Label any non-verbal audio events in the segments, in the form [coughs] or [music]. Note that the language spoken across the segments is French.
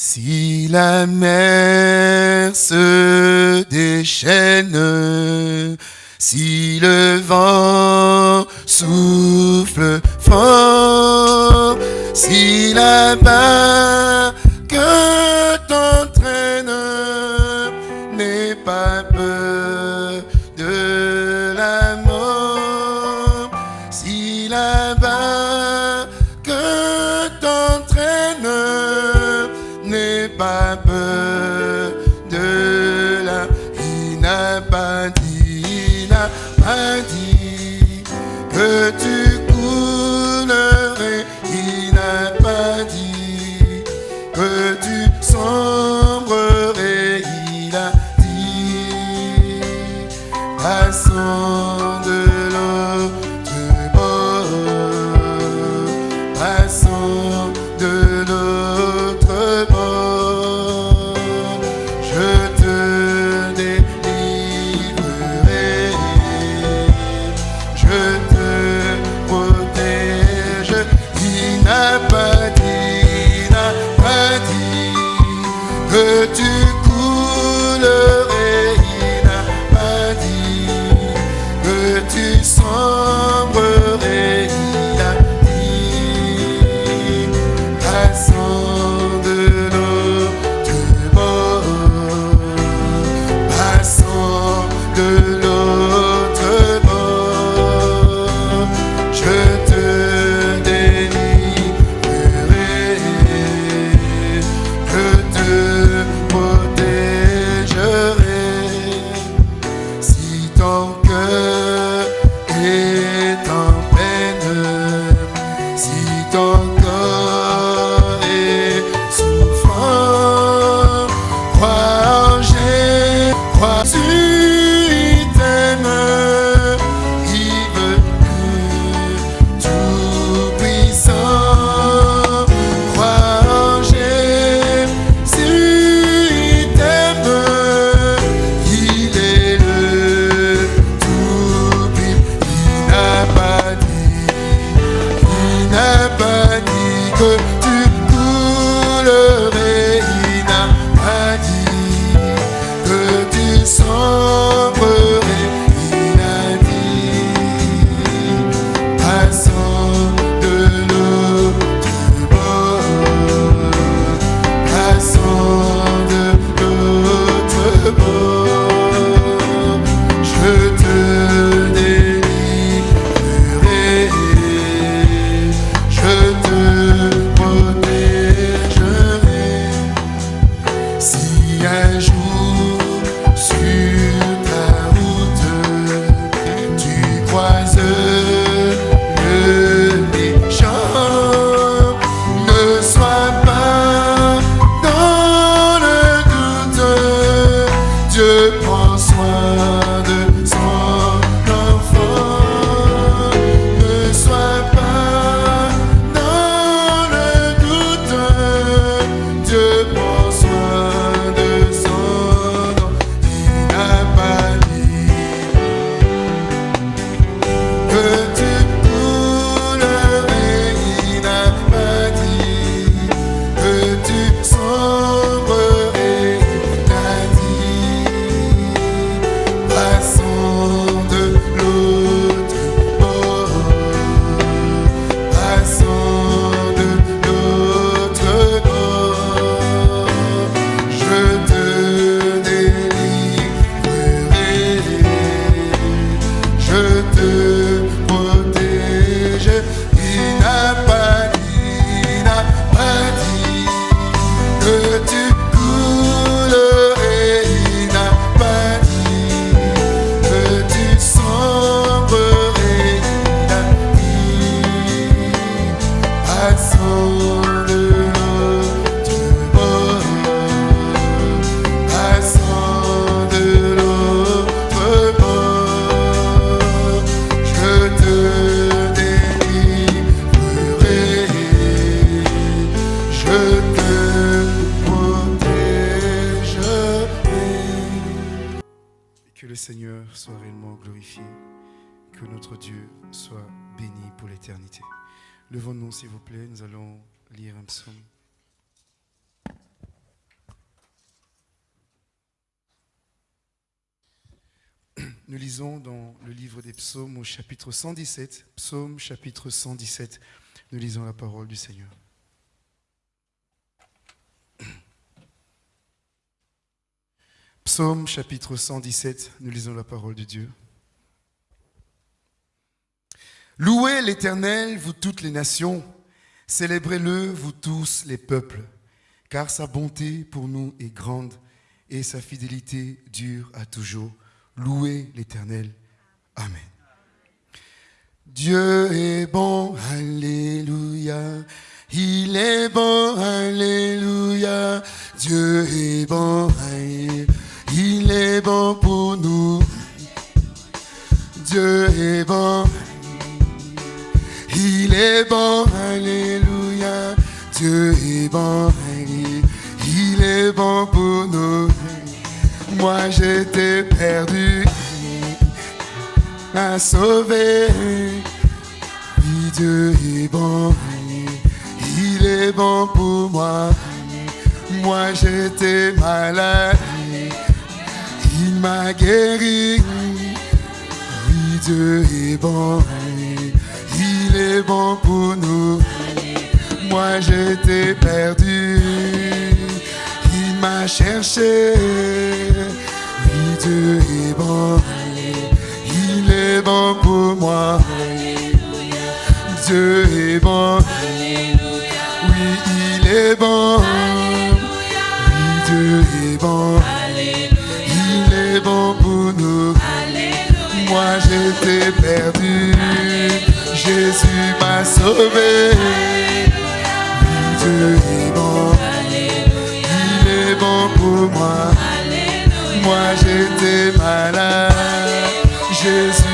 Si la mer se déchaîne, si le vent souffle fort, si la barre 117, psaume chapitre 117, nous lisons la parole du Seigneur. [clears throat] Psaume chapitre 117, nous lisons la parole de Dieu. Louez l'Éternel, vous toutes les nations, célébrez-le, vous tous les peuples, car sa bonté pour nous est grande et sa fidélité dure à toujours. Louez l'Éternel. Amen. Dieu est bon, Alléluia. Il est bon, Alléluia. Dieu est bon, Alléluia. Il est bon pour nous. Dieu est bon. Il est bon, Alléluia. Dieu est bon. Il est bon pour nous. Moi j'étais perdu, m'a sauvé. Oui, Dieu est bon, il est bon pour moi. Moi j'étais malade, il m'a guéri. Oui, Dieu est bon, il est bon pour nous. Moi j'étais perdu, il m'a cherché. Oui, Dieu est bon, est bon pour moi. Dieu est bon, oui, il est bon. Oui, Dieu est bon, il est bon pour nous. Moi j'étais perdu, Jésus m'a sauvé. Oui, Dieu est bon, il est bon pour moi. Moi j'étais malade, Jésus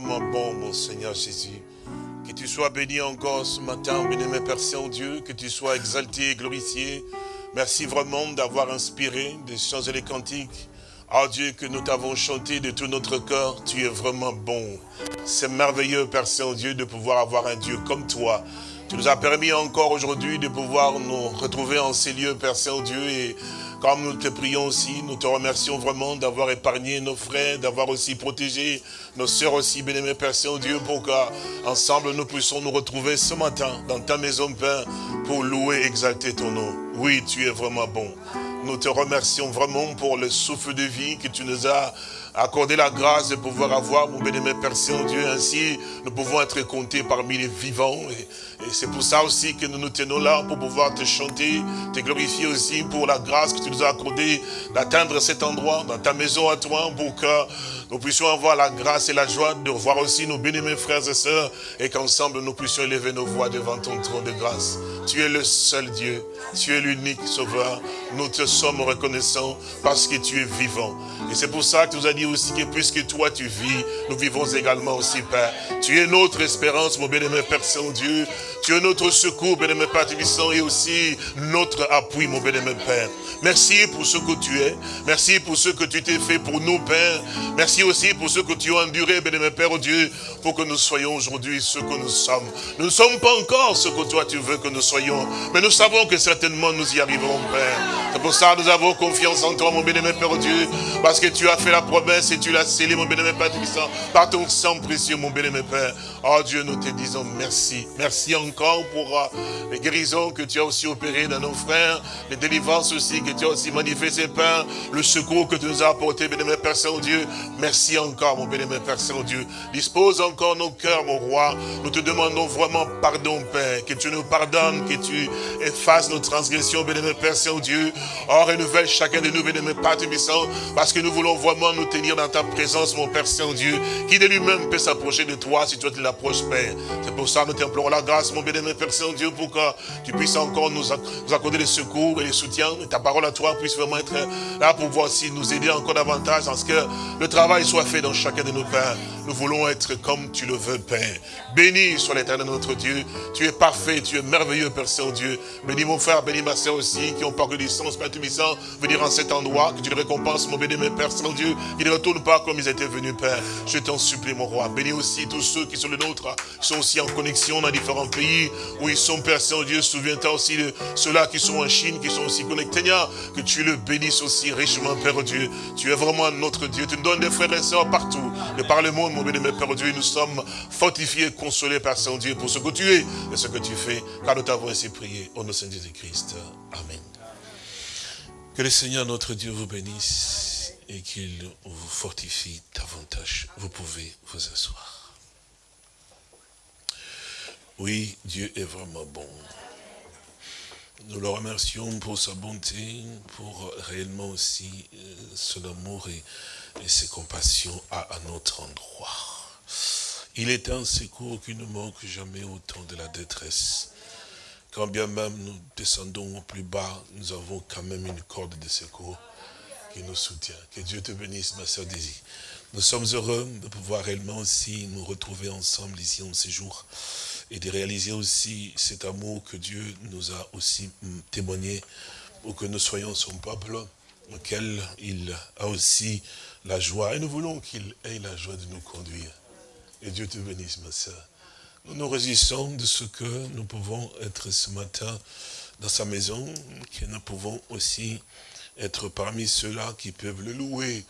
bon, mon Seigneur Jésus. Que tu sois béni encore ce matin, mes Père Saint-Dieu, que tu sois exalté et glorifié. Merci vraiment d'avoir inspiré des chants et des cantiques. Oh Dieu, que nous t'avons chanté de tout notre cœur, tu es vraiment bon. C'est merveilleux, Père Saint-Dieu, de pouvoir avoir un Dieu comme toi. Tu nous as permis encore aujourd'hui de pouvoir nous retrouver en ces lieux, Père Saint-Dieu, et comme nous te prions aussi, nous te remercions vraiment d'avoir épargné nos frères, d'avoir aussi protégé nos sœurs aussi, bien-aimés Père Saint-Dieu, pour qu'ensemble nous puissions nous retrouver ce matin dans ta maison, Père, pour louer et exalter ton nom. Oui, tu es vraiment bon. Nous te remercions vraiment pour le souffle de vie que tu nous as accordé la grâce de pouvoir avoir, mon bien-aimé Père Saint-Dieu. Ainsi, nous pouvons être comptés parmi les vivants. Et, c'est pour ça aussi que nous nous tenons là, pour pouvoir te chanter, te glorifier aussi pour la grâce que tu nous as accordée d'atteindre cet endroit, dans ta maison à toi, pour que nous puissions avoir la grâce et la joie de voir aussi nos bien-aimés frères et sœurs, et qu'ensemble nous puissions élever nos voix devant ton trône de grâce. Tu es le seul Dieu, tu es l'unique sauveur. Nous te sommes reconnaissants parce que tu es vivant. Et c'est pour ça que tu nous as dit aussi que puisque toi tu vis, nous vivons également aussi, Père. Tu es notre espérance, mon bien-aimé Père Saint-Dieu. Tu es notre secours, bien-aimé Père Tébissant, et aussi notre appui, mon bien-aimé Père. Merci pour ce que tu es. Merci pour ce que tu t'es fait pour nous, Père. Merci aussi pour ce que tu as enduré, bien-aimé Père oh Dieu, pour que nous soyons aujourd'hui ce que nous sommes. Nous ne sommes pas encore ce que toi tu veux que nous soyons, mais nous savons que certainement nous y arriverons, Père. C'est pour ça que nous avons confiance en toi, mon bien-aimé Père oh Dieu, parce que tu as fait la promesse et tu l'as scellé, mon bien-aimé Père Tébissant, par ton sang précieux, mon bien-aimé Père. Oh Dieu, nous te disons merci. Merci encore pour euh, les guérisons que tu as aussi opérées dans nos frères, les délivrances aussi que tu as aussi manifestées, Père, le secours que tu nous as apporté, bien-aimé Père Saint-Dieu. Merci encore, mon bien-aimé Père Saint-Dieu. Dispose encore nos cœurs, mon roi. Nous te demandons vraiment pardon, Père, que tu nous pardonnes, que tu effaces nos transgressions, bien-aimé Père Saint-Dieu, Oh, renouvelle chacun de nous, mes Père Tubissant, parce que nous voulons vraiment nous tenir dans ta présence, mon Père Saint-Dieu, qui de lui-même peut s'approcher de toi si toi tu l'approches, Père. C'est pour ça que nous t'implorons la grâce, mon bien-aimé Père Saint-Dieu, pour que tu puisses encore nous accorder les secours et les soutiens, et ta parole à toi puisse vraiment être là pour voir si nous aider encore davantage, en ce que le travail soit fait dans chacun de nos pères. Nous voulons être comme tu le veux, Père. Béni soit l'éternel notre Dieu. Tu es parfait, tu es merveilleux, Père Saint-Dieu. Bénis mon frère, bénis ma soeur aussi, qui ont parcouru distance, Père Tubissant, venir en cet endroit, que tu les récompenses, mon béni, Père Saint-Dieu, ne retournent pas comme ils étaient venus, Père. Je t'en supplie, mon roi. Bénis aussi tous ceux qui sont les nôtres, qui sont aussi en connexion dans différents pays, où ils sont, Père Saint-Dieu. Souviens-toi aussi de ceux-là qui sont en Chine, qui sont aussi connectés, que tu le bénisses aussi richement, Père Dieu. Tu es vraiment notre Dieu. Tu nous donnes des frères et sœurs partout, de par le monde, mon bénémoine Père Dieu, nous sommes fortifiés, consolés par Saint-Dieu pour ce que tu es et ce que tu fais, car nous t'avons ainsi prié au nom de Jésus-Christ. Amen. Que le Seigneur notre Dieu vous bénisse et qu'il vous fortifie davantage. Vous pouvez vous asseoir. Oui, Dieu est vraiment bon. Nous le remercions pour sa bonté, pour réellement aussi euh, son amour et, ses compassions à notre endroit. Il est un secours qui ne manque jamais au temps de la détresse. Quand bien même nous descendons au plus bas, nous avons quand même une corde de secours nous soutient. Que Dieu te bénisse, ma soeur Daisy. Nous sommes heureux de pouvoir réellement aussi nous retrouver ensemble ici en séjour et de réaliser aussi cet amour que Dieu nous a aussi témoigné pour que nous soyons son peuple, auquel il a aussi la joie. Et nous voulons qu'il ait la joie de nous conduire. Et Dieu te bénisse, ma soeur. Nous nous résistons de ce que nous pouvons être ce matin dans sa maison, que nous pouvons aussi être parmi ceux-là qui peuvent le louer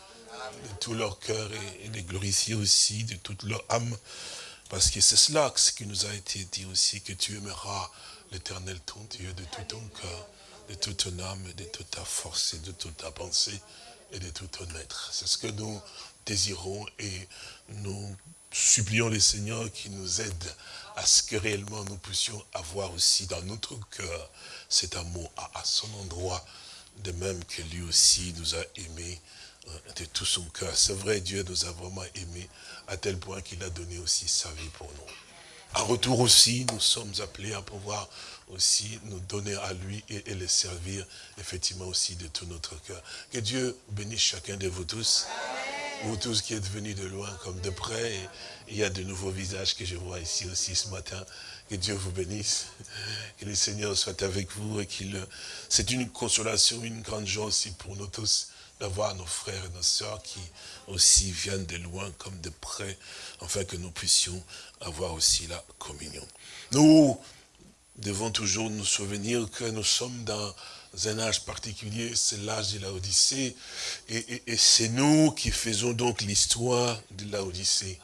de tout leur cœur et, les glorifier aussi de toute leur âme. Parce que c'est cela ce qui nous a été dit aussi, que tu aimeras l'éternel ton Dieu de tout ton cœur, de toute ton âme, de toute ta force et de toute ta pensée et de tout ton être. C'est ce que nous désirons et nous supplions les seigneurs qui nous aident à ce que réellement nous puissions avoir aussi dans notre cœur cet amour à, son endroit, de même que lui aussi nous a aimés euh, de tout son cœur. C'est vrai, Dieu nous a vraiment aimés à tel point qu'il a donné aussi sa vie pour nous. En retour aussi, nous sommes appelés à pouvoir aussi nous donner à lui et, et le servir effectivement aussi de tout notre cœur. Que Dieu bénisse chacun de vous tous. Vous tous qui êtes venus de loin comme de près, il y a de nouveaux visages que je vois ici aussi ce matin. Que Dieu vous bénisse, que le Seigneur soit avec vous et qu'il... C'est une consolation, une grande joie aussi pour nous tous d'avoir nos frères et nos sœurs qui aussi viennent de loin comme de près, afin que nous puissions avoir aussi la communion. Nous devons toujours nous souvenir que nous sommes dans un âge particulier, c'est l'âge de la Odyssée. Et, c'est nous qui faisons donc l'histoire de la Odyssée.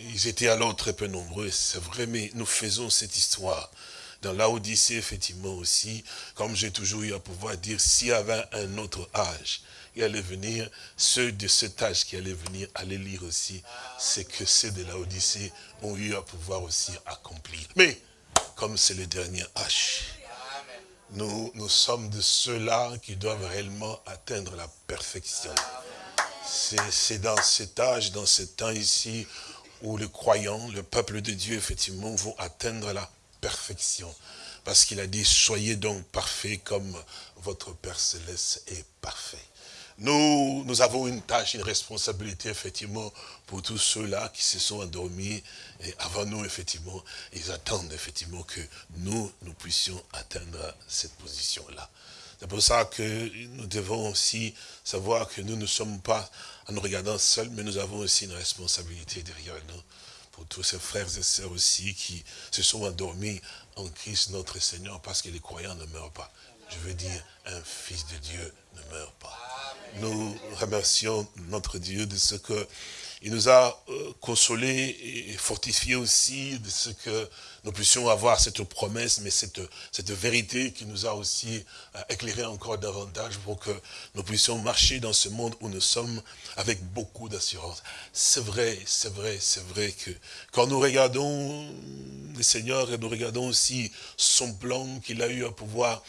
Ils étaient alors très peu nombreux, c'est vrai, mais nous faisons cette histoire. Dans la Odyssée, effectivement aussi, comme j'ai toujours eu à pouvoir dire, s'il y avait un autre âge, il allait venir, ceux de cet âge qui allaient venir allaient lire aussi ce que ceux de la Odyssée ont eu à pouvoir aussi accomplir. Mais, comme c'est le dernier âge, nous, nous sommes de ceux-là qui doivent réellement atteindre la perfection. C'est dans cet âge, dans ce temps ici, où les croyants, le peuple de Dieu, effectivement, vont atteindre la perfection. Parce qu'il a dit, soyez donc parfaits comme votre Père Céleste est parfait. Nous, nous avons une tâche, une responsabilité, effectivement, pour tous ceux-là qui se sont endormis. Et avant nous, effectivement, ils attendent, effectivement, que nous, nous puissions atteindre cette position-là. C'est pour ça que nous devons aussi savoir que nous ne sommes pas en nous regardant seuls, mais nous avons aussi une responsabilité derrière nous pour tous ces frères et sœurs aussi qui se sont endormis en Christ notre Seigneur, parce que les croyants ne meurent pas. Je veux dire, un fils de Dieu ne meurt pas. Nous remercions notre Dieu de ce que il nous a euh, consolés et fortifiés aussi de ce que nous puissions avoir cette promesse, mais cette, vérité qui nous a aussi euh, éclairé encore davantage pour que nous puissions marcher dans ce monde où nous sommes avec beaucoup d'assurance. C'est vrai, c'est vrai, c'est vrai que quand nous regardons le Seigneur et nous regardons aussi son plan qu'il a eu à pouvoir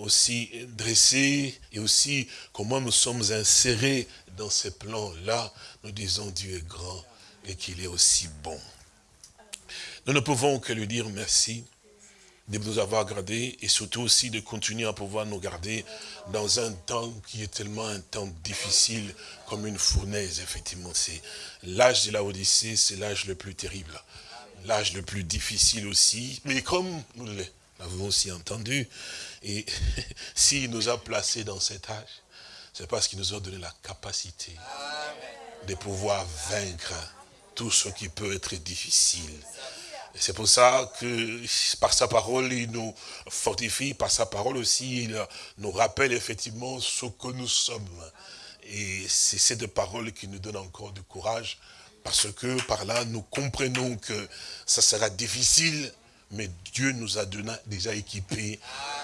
aussi dresser et aussi comment nous sommes insérés dans ces plans-là, nous disons Dieu est grand et qu'il est aussi bon. Nous ne pouvons que lui dire merci de nous avoir gardés et surtout aussi de continuer à pouvoir nous garder dans un temps qui est tellement un temps difficile comme une fournaise, effectivement. C'est l'âge de la Odyssée, c'est l'âge le plus terrible, l'âge le plus difficile aussi, mais comme nous l'avons aussi entendu, et [laughs] s'il nous a placés dans cet âge, c'est parce qu'il nous a donné la capacité de pouvoir vaincre tout ce qui peut être difficile. C'est pour ça que par sa parole, il nous fortifie, par sa parole aussi, il nous rappelle effectivement ce que nous sommes. Et c'est cette parole qui nous donne encore du courage, parce que par là, nous comprenons que ça sera difficile, mais Dieu nous a déjà équipés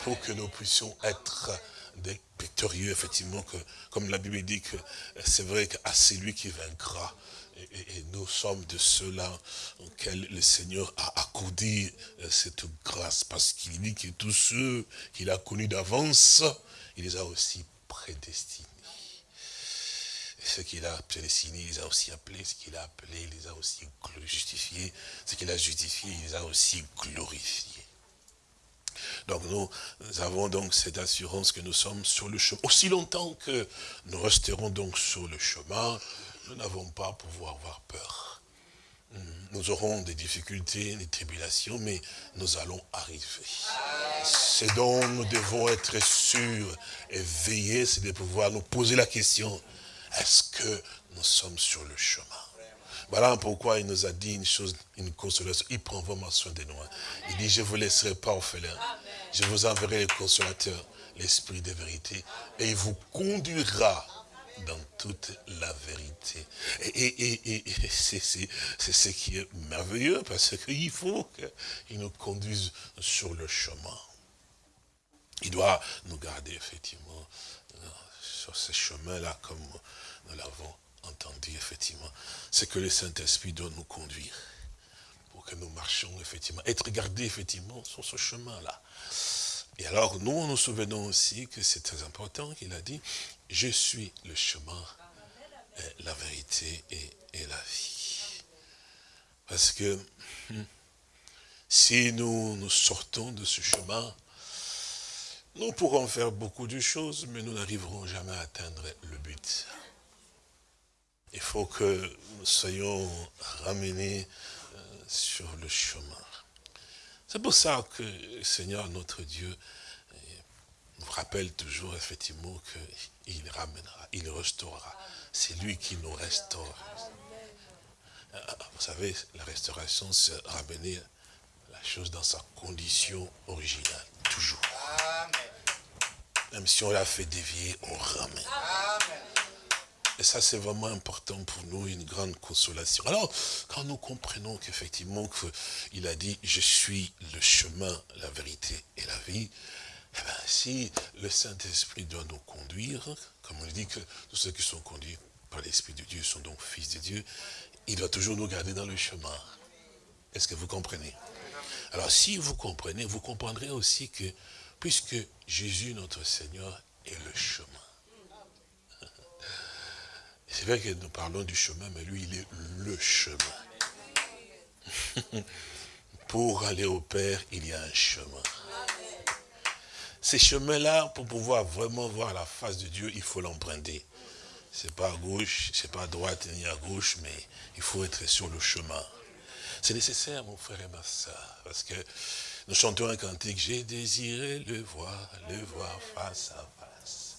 pour que nous puissions être des victorieux, effectivement, que, comme la Bible dit que c'est vrai qu'à celui qui vaincra, et, nous sommes de ceux-là auxquels le Seigneur a accordé euh, cette grâce, parce qu'il dit que tous ceux qu'il a connus d'avance, il les a aussi prédestinés. Et ce qu'il a prédestinés, il les a aussi appelés, ce qu'il a appelé, il les a aussi justifiés, ce qu'il a justifié, il les a aussi glorifiés. Donc nous, avons donc cette assurance que nous sommes sur le chemin. Aussi longtemps que nous resterons donc sur le chemin, nous n'avons pas à pouvoir avoir peur. Hmm. Nous aurons des difficultés, des tribulations, mais nous allons arriver. Ce dont nous devons être sûrs et veiller, c'est de pouvoir nous poser la question, est-ce que nous sommes sur le chemin? Voilà pourquoi il nous a dit une chose, une consolation? Il prend vraiment soin de nous. Hein. Il dit, je ne vous laisserai pas orphelin. Je vous enverrai le consolateur, l'esprit de vérité. Et il vous conduira dans toute la vérité. Et, c'est ce qui est merveilleux, parce qu'il faut qu'il nous conduise sur le chemin. Il doit nous garder, effectivement, sur ce chemin-là, comme nous l'avons entendu, effectivement. C'est que le Saint-Esprit doit nous conduire pour que nous marchions, effectivement, être gardés, effectivement, sur ce chemin-là. Et alors, nous, nous souvenons aussi que c'est très important qu'il a dit, je suis le chemin, la vérité et, la vie. Parce que hmm, si nous nous sortons de ce chemin, nous pourrons faire beaucoup de choses, mais nous n'arriverons jamais à atteindre le but. Il faut que nous soyons ramenés euh, sur le chemin. C'est pour ça que le Seigneur, notre Dieu, euh, nous rappelle toujours effectivement qu'il ramènera, il restaurera. C'est lui qui nous restaure. Euh, vous savez, la restauration, c'est ramener la chose dans sa condition originale, toujours. Même si on l'a fait dévier, on ramène. Et ça, c'est vraiment important pour nous, une grande consolation. Alors, quand nous comprenons qu'effectivement, il a dit, je suis le chemin, la vérité et la vie, eh bien, si le Saint-Esprit doit nous conduire, comme on dit que tous ceux qui sont conduits par l'Esprit de Dieu sont donc fils de Dieu, il doit toujours nous garder dans le chemin. Est-ce que vous comprenez? Alors, si vous comprenez, vous comprendrez aussi que, puisque Jésus, notre Seigneur, est le chemin, c'est vrai que nous parlons du chemin, mais lui, il est le chemin. [laughs] pour aller au Père, il y a un chemin. Ces chemins-là, pour pouvoir vraiment voir la face de Dieu, il faut l'emprunter. C'est pas à gauche, c'est pas à droite ni à gauche, mais il faut être sur le chemin. C'est nécessaire, mon frère et ma soeur, parce que nous chantons un cantique, j'ai désiré le voir, le voir face à face.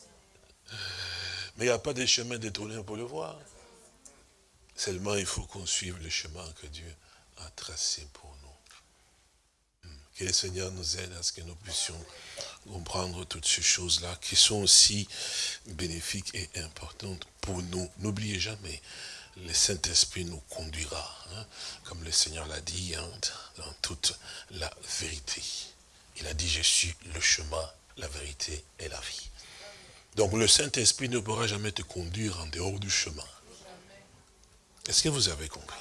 Mais il n'y a pas de chemin détourné pour le voir. Seulement, il faut qu'on suive le chemin que Dieu a tracé pour nous. Hmm. Que le Seigneur nous aide à ce que nous puissions comprendre toutes ces choses-là qui sont aussi bénéfiques et importantes pour nous. N'oubliez jamais, le Saint-Esprit nous conduira, hein, comme le Seigneur l'a dit, hein, dans toute la vérité. Il a dit, je suis le chemin, la vérité et la vie. Donc le Saint-Esprit ne pourra jamais te conduire en dehors du chemin. Est-ce que vous avez compris?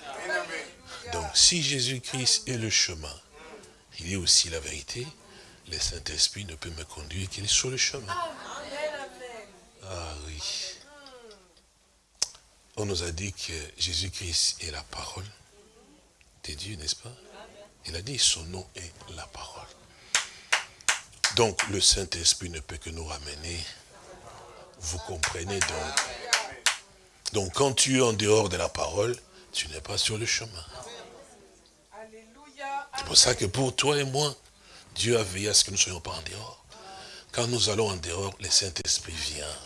Donc si Jésus-Christ est le chemin, il est aussi la vérité, le Saint-Esprit ne peut me conduire qu'il est sur le chemin. Ah oui. On nous a dit que Jésus-Christ est la parole de Dieu, n'est-ce pas? Il a dit son nom est la parole. Donc le Saint-Esprit ne peut que nous ramener. Vous comprenez donc Donc quand tu es en dehors de la parole, tu n'es pas sur le chemin. C'est pour ça que pour toi et moi, Dieu a veillé à ce que nous ne soyons pas en dehors. Quand nous allons en dehors, le Saint-Esprit vient.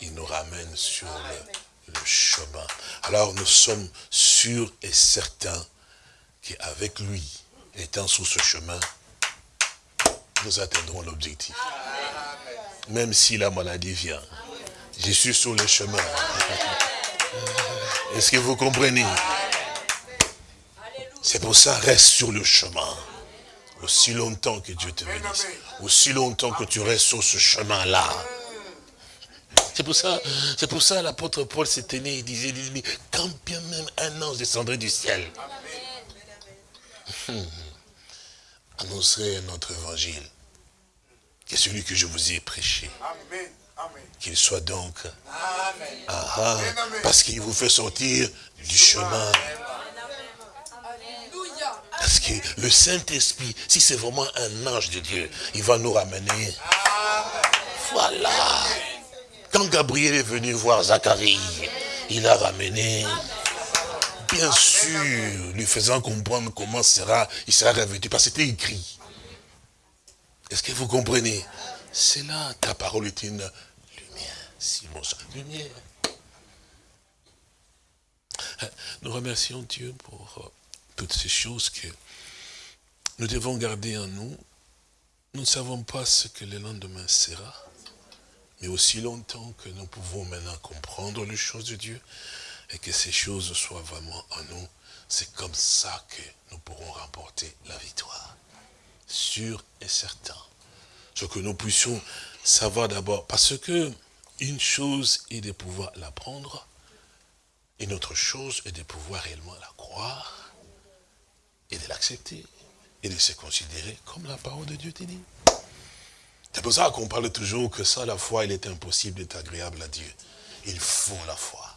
Il nous ramène sur le, chemin. Alors nous sommes sûrs et certains qu'avec lui, étant sur ce chemin, nous atteindrons l'objectif. Même si la maladie vient, je suis sur le chemin. Est-ce que vous comprenez? C'est pour ça, reste sur le chemin. Aussi longtemps que Dieu te bénisse. Aussi longtemps que tu restes sur ce chemin-là. C'est pour ça, c'est pour ça l'apôtre Paul s'était né, il disait, quand bien même un ange descendrait du ciel, [laughs] annoncerait notre évangile, que celui que je vous ai prêché, qu'il soit donc, ah, ah, parce qu'il vous fait sortir du chemin. Parce que le Saint-Esprit, si c'est vraiment un ange de Dieu, il va nous ramener. Voilà. Quand Gabriel est venu voir Zacharie, il a ramené, bien sûr, lui faisant comprendre comment sera, il sera revêtu, parce que c'était écrit. Est-ce que vous comprenez? C'est là, ta parole est une lumière, lumière. Nous remercions Dieu pour toutes ces choses que nous devons garder en nous. Nous ne savons pas ce que le lendemain sera, mais aussi longtemps que nous pouvons maintenant comprendre les choses de Dieu et que ces choses soient vraiment en nous, c'est comme ça que nous pourrons remporter la victoire. Sûr et certain. Ce que nous puissions savoir d'abord, parce que une chose est de pouvoir l'apprendre, une autre chose est de pouvoir réellement la croire, et de l'accepter et de se considérer comme la parole de Dieu te dit. C'est pour ça qu'on parle toujours que ça, la foi, il est impossible d'être agréable à Dieu. Il faut la foi.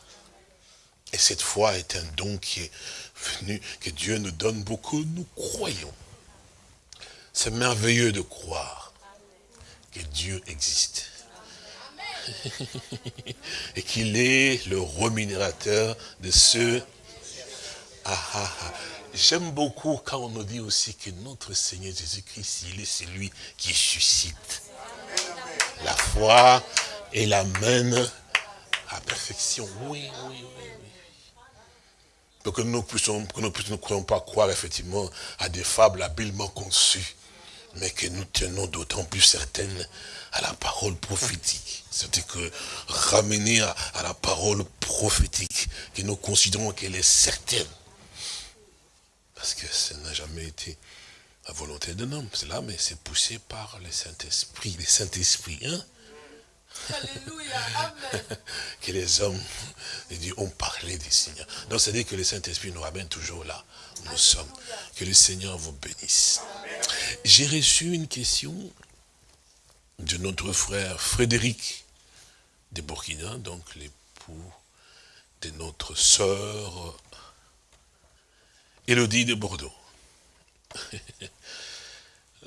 Et cette foi est un don qui est venu, que Dieu nous donne beaucoup, nous croyons. C'est merveilleux de croire que Dieu existe. [laughs] Et qu'il est le remunérateur de ceux... Ah, ah, ah. J'aime beaucoup quand on nous dit aussi que notre Seigneur Jésus-Christ, il est celui qui suscite la foi et l'amène à perfection. Oui, oui, oui. Donc que nous puissions, que nous ne croyons pas croire effectivement à des fables habilement conçues, mais que nous tenons d'autant plus certaines à la parole prophétique. C'est-à-dire que ramener à, à la parole prophétique, que nous considérons qu'elle est certaine. Parce que ça n'a jamais été la volonté d'un homme. C'est là, mais c'est poussé par le Saint-Esprit. Le Saint-Esprit, hein Alléluia, Amen. [laughs] que les hommes ont parlé du Seigneur. Donc, c'est-à-dire que le Saint-Esprit nous ramène toujours là nous sommes. Que le Seigneur vous bénisse. J'ai reçu une question de notre frère Frédéric de Burkina, donc l'époux de notre sœur Élodie de Bordeaux. [laughs]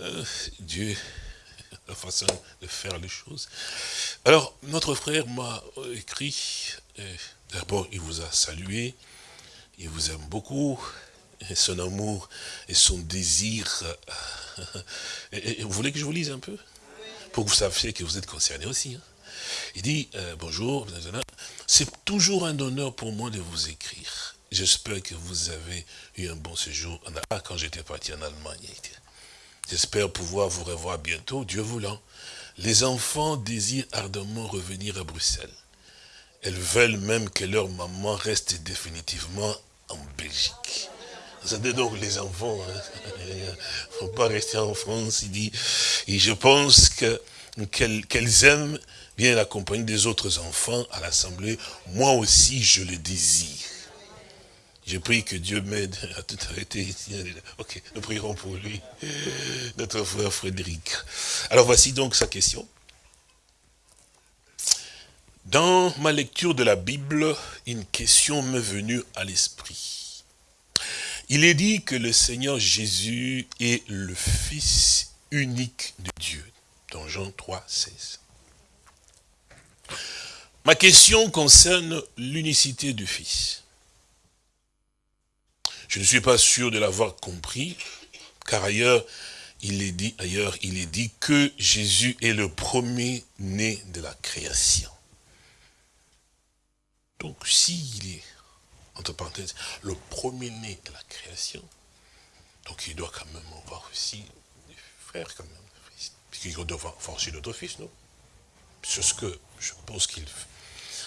Euh, Dieu, la façon de faire les choses. Alors, notre frère m'a écrit, d'abord il vous a salué, il vous aime beaucoup, son amour et son désir. [laughs] Vous voulez que je vous lise un peu? Pour que vous sachiez que vous êtes concerné aussi. Hein. Il dit, euh, bonjour, c'est toujours un honneur pour moi de vous écrire. J'espère que vous avez eu un bon séjour quand j'étais parti en Allemagne. J'espère pouvoir vous revoir bientôt, Dieu voulant. Les enfants désirent ardemment revenir à Bruxelles. elles veulent même que leur maman reste définitivement en Belgique. Vous savez donc les enfants, ne hein, [laughs] faut pas rester en France, il dit. Et je pense que qu'elles aiment bien la compagnie des autres enfants à l'Assemblée. Moi aussi, je le désire. Je prie que Dieu m'aide à [laughs] tout arrêter. Ok, nous prierons pour lui, [laughs] notre frère Frédéric. Alors voici donc sa question. Dans ma lecture de la Bible, une question m'est venue à l'esprit. Il est dit que le Seigneur Jésus est le Fils unique de Dieu, dans Jean 3, 16. Ma question concerne l'unicité du Fils. Je ne suis pas sûr de l'avoir compris, car ailleurs, il est dit, ailleurs, il est dit que Jésus est le premier-né de la création. Donc, s'il est, entre parenthèses, le premier-né de la création, donc il doit quand même avoir aussi des frères, quand même, puisqu'il doit avoir aussi d'autres fils, non? C'est ce que je pense qu'il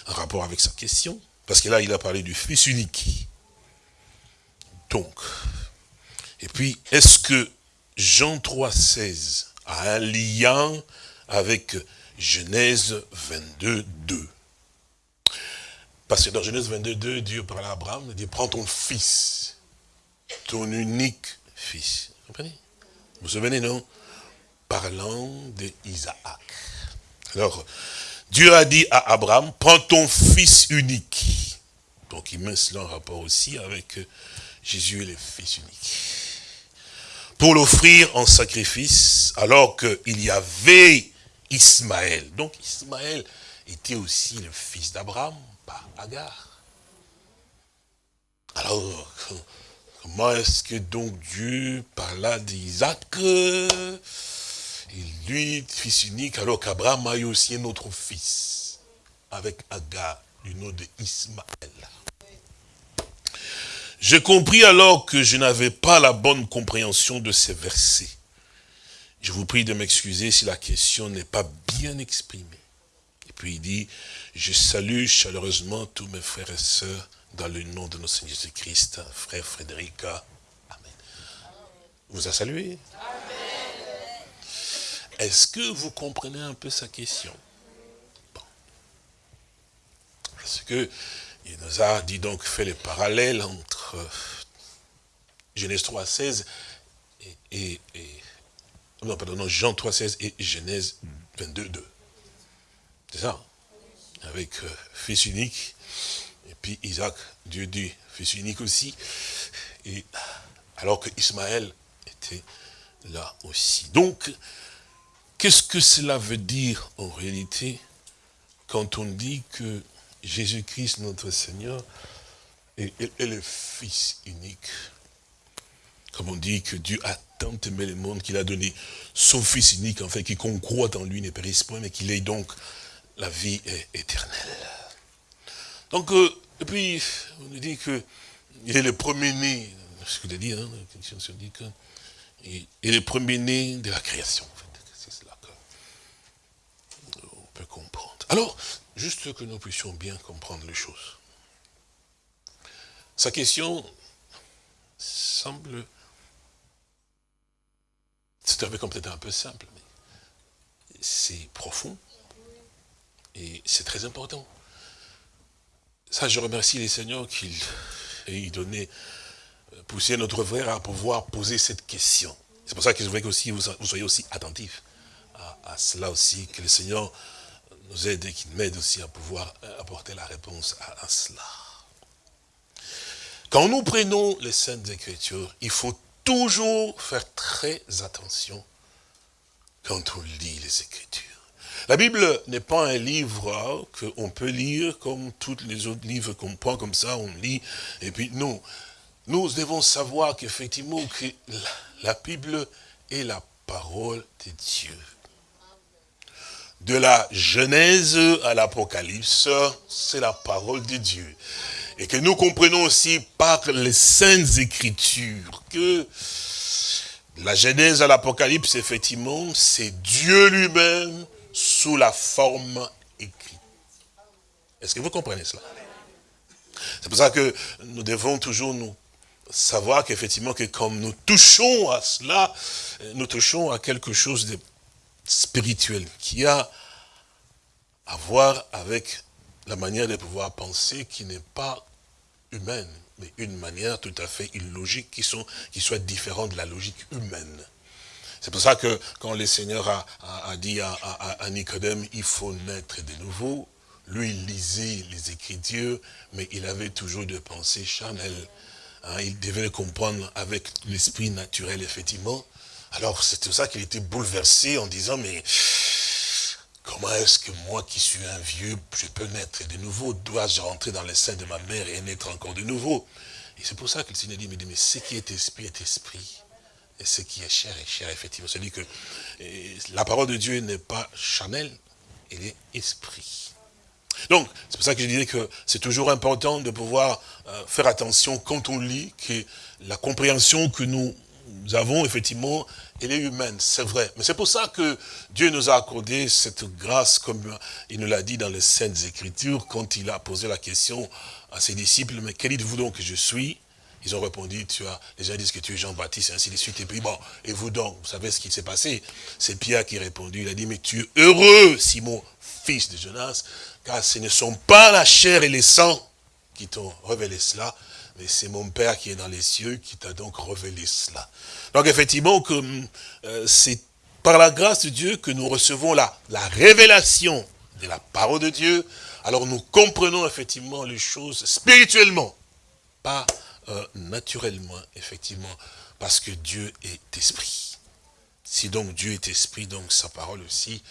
un rapport avec sa question, parce que là, il a parlé du fils unique. Donc, et puis, est-ce que Jean 3, 16 a un lien avec Genèse 22, 2 Parce que dans Genèse 22, 2, Dieu parle à Abraham, il dit, prends ton fils, ton unique fils. Vous comprenez? Vous vous souvenez, non? Parlant d'Isaac. Alors, Dieu a dit à Abraham, prends ton fils unique. Donc il met cela en rapport aussi avec Jésus est le Fils unique. Pour l'offrir en sacrifice, alors qu'il y avait Ismaël. Donc Ismaël était aussi le fils d'Abraham, Agar. Alors, comment est-ce que donc Dieu parla d'Isaac Et lui, fils unique, alors qu'Abraham a eu aussi un autre fils, avec Agar, du nom d'Ismaël. J'ai compris alors que je n'avais pas la bonne compréhension de ces versets. Je vous prie de m'excuser si la question n'est pas bien exprimée. Et puis il dit, je salue chaleureusement tous mes frères et sœurs dans le nom de notre Seigneur Jésus-Christ, frère Frédéric. Amen. Vous a salué? Est-ce que vous comprenez un peu sa question? Bon. Parce que il nous a dit donc fait le parallèle entre Genèse 3, 16 et, non, pardon, Jean 3, 16 et Genèse 22, 2. C'est ça Avec euh, fils unique, et puis Isaac, Dieu dit fils unique aussi, et alors que Ismaël était là aussi. Donc, qu'est-ce que cela veut dire en réalité quand on dit que Jésus-Christ, notre Seigneur, est, le Fils unique? Comme on dit que Dieu a tant aimé le monde qu'il a donné son Fils unique, en fait, qui croit en lui ne périsse point, mais qu'il ait donc la vie éternelle. Donc, euh, et puis, on nous dit qu'il est le premier-né, ce que dit, hein, la dit qu'il est le premier-né de la création. En fait. C'est cela qu'on peut comprendre. Alors, Juste que nous puissions bien comprendre les choses. Sa question semble, c'est peut-être un peu simple, mais c'est profond et c'est très important. Ça, je remercie les seigneurs qu'ils aient donné, euh, poussé notre frère à pouvoir poser cette question. C'est pour ça que je voudrais que vous, vous soyez aussi attentifs à, cela aussi, que le Seigneur nous aide et qui m'aide aussi à pouvoir euh, apporter la réponse à, cela. Quand nous prenons les Saintes Écritures, il faut toujours faire très attention quand on lit les Écritures. La Bible n'est pas un livre qu'on peut lire comme tous les autres livres qu'on prend comme ça, on lit, et puis non. Nous devons savoir qu'effectivement, que la Bible est la parole de Dieu de la Genèse à l'Apocalypse, c'est la parole de Dieu. Et que nous comprenons aussi par les saintes écritures que la Genèse à l'Apocalypse, effectivement, c'est Dieu lui-même sous la forme écrite. Est-ce que vous comprenez cela? C'est pour ça que nous devons toujours nous savoir qu'effectivement, que comme nous touchons à cela, nous touchons à quelque chose de spirituel qui a à voir avec la manière de pouvoir penser qui n'est pas humaine, mais une manière tout à fait illogique qui, sont, qui soit différente de la logique humaine. C'est pour ça que quand le Seigneur a, dit à, Nicodème, il faut naître de nouveau, lui il lisait les Écritures, mais il avait toujours des pensées charnelles. Hein. il devait comprendre avec l'esprit naturel, effectivement. Alors c'est pour ça qu'il était bouleversé en disant, mais Comment est-ce que moi qui suis un vieux, je peux naître de nouveau? Dois-je rentrer dans le sein de ma mère et naître encore de nouveau? Et c'est pour ça que le Seigneur dit, mais ce qui est esprit est esprit. Et ce qui est chair est chair, effectivement. C'est-à-dire que la parole de Dieu n'est pas charnelle, elle est esprit. Donc, c'est pour ça que je disais que c'est toujours important de pouvoir euh, faire attention quand on lit que la compréhension que nous avons, effectivement, elle est humaine, c'est vrai. Mais c'est pour ça que Dieu nous a accordé cette grâce, comme il nous l'a dit dans les Saintes Écritures, quand il a posé la question à ses disciples, mais quel dites-vous donc? Que je suis Ils ont répondu, tu as, gens disent que tu es Jean-Baptiste, et ainsi de suite. Et puis bon, et vous donc, vous savez ce qui s'est passé C'est Pierre qui a répondu, il a dit, mais tu es heureux, Simon, fils de Jonas, car ce ne sont pas la chair et les sangs qui t'ont révélé cela, mais c'est mon Père qui est dans les cieux qui t'a donc révélé cela. Donc effectivement, euh, c'est par la grâce de Dieu que nous recevons la, la révélation de la parole de Dieu. Alors nous comprenons effectivement les choses spirituellement, pas euh, naturellement, effectivement, parce que Dieu est esprit. Si donc Dieu est esprit, donc sa parole aussi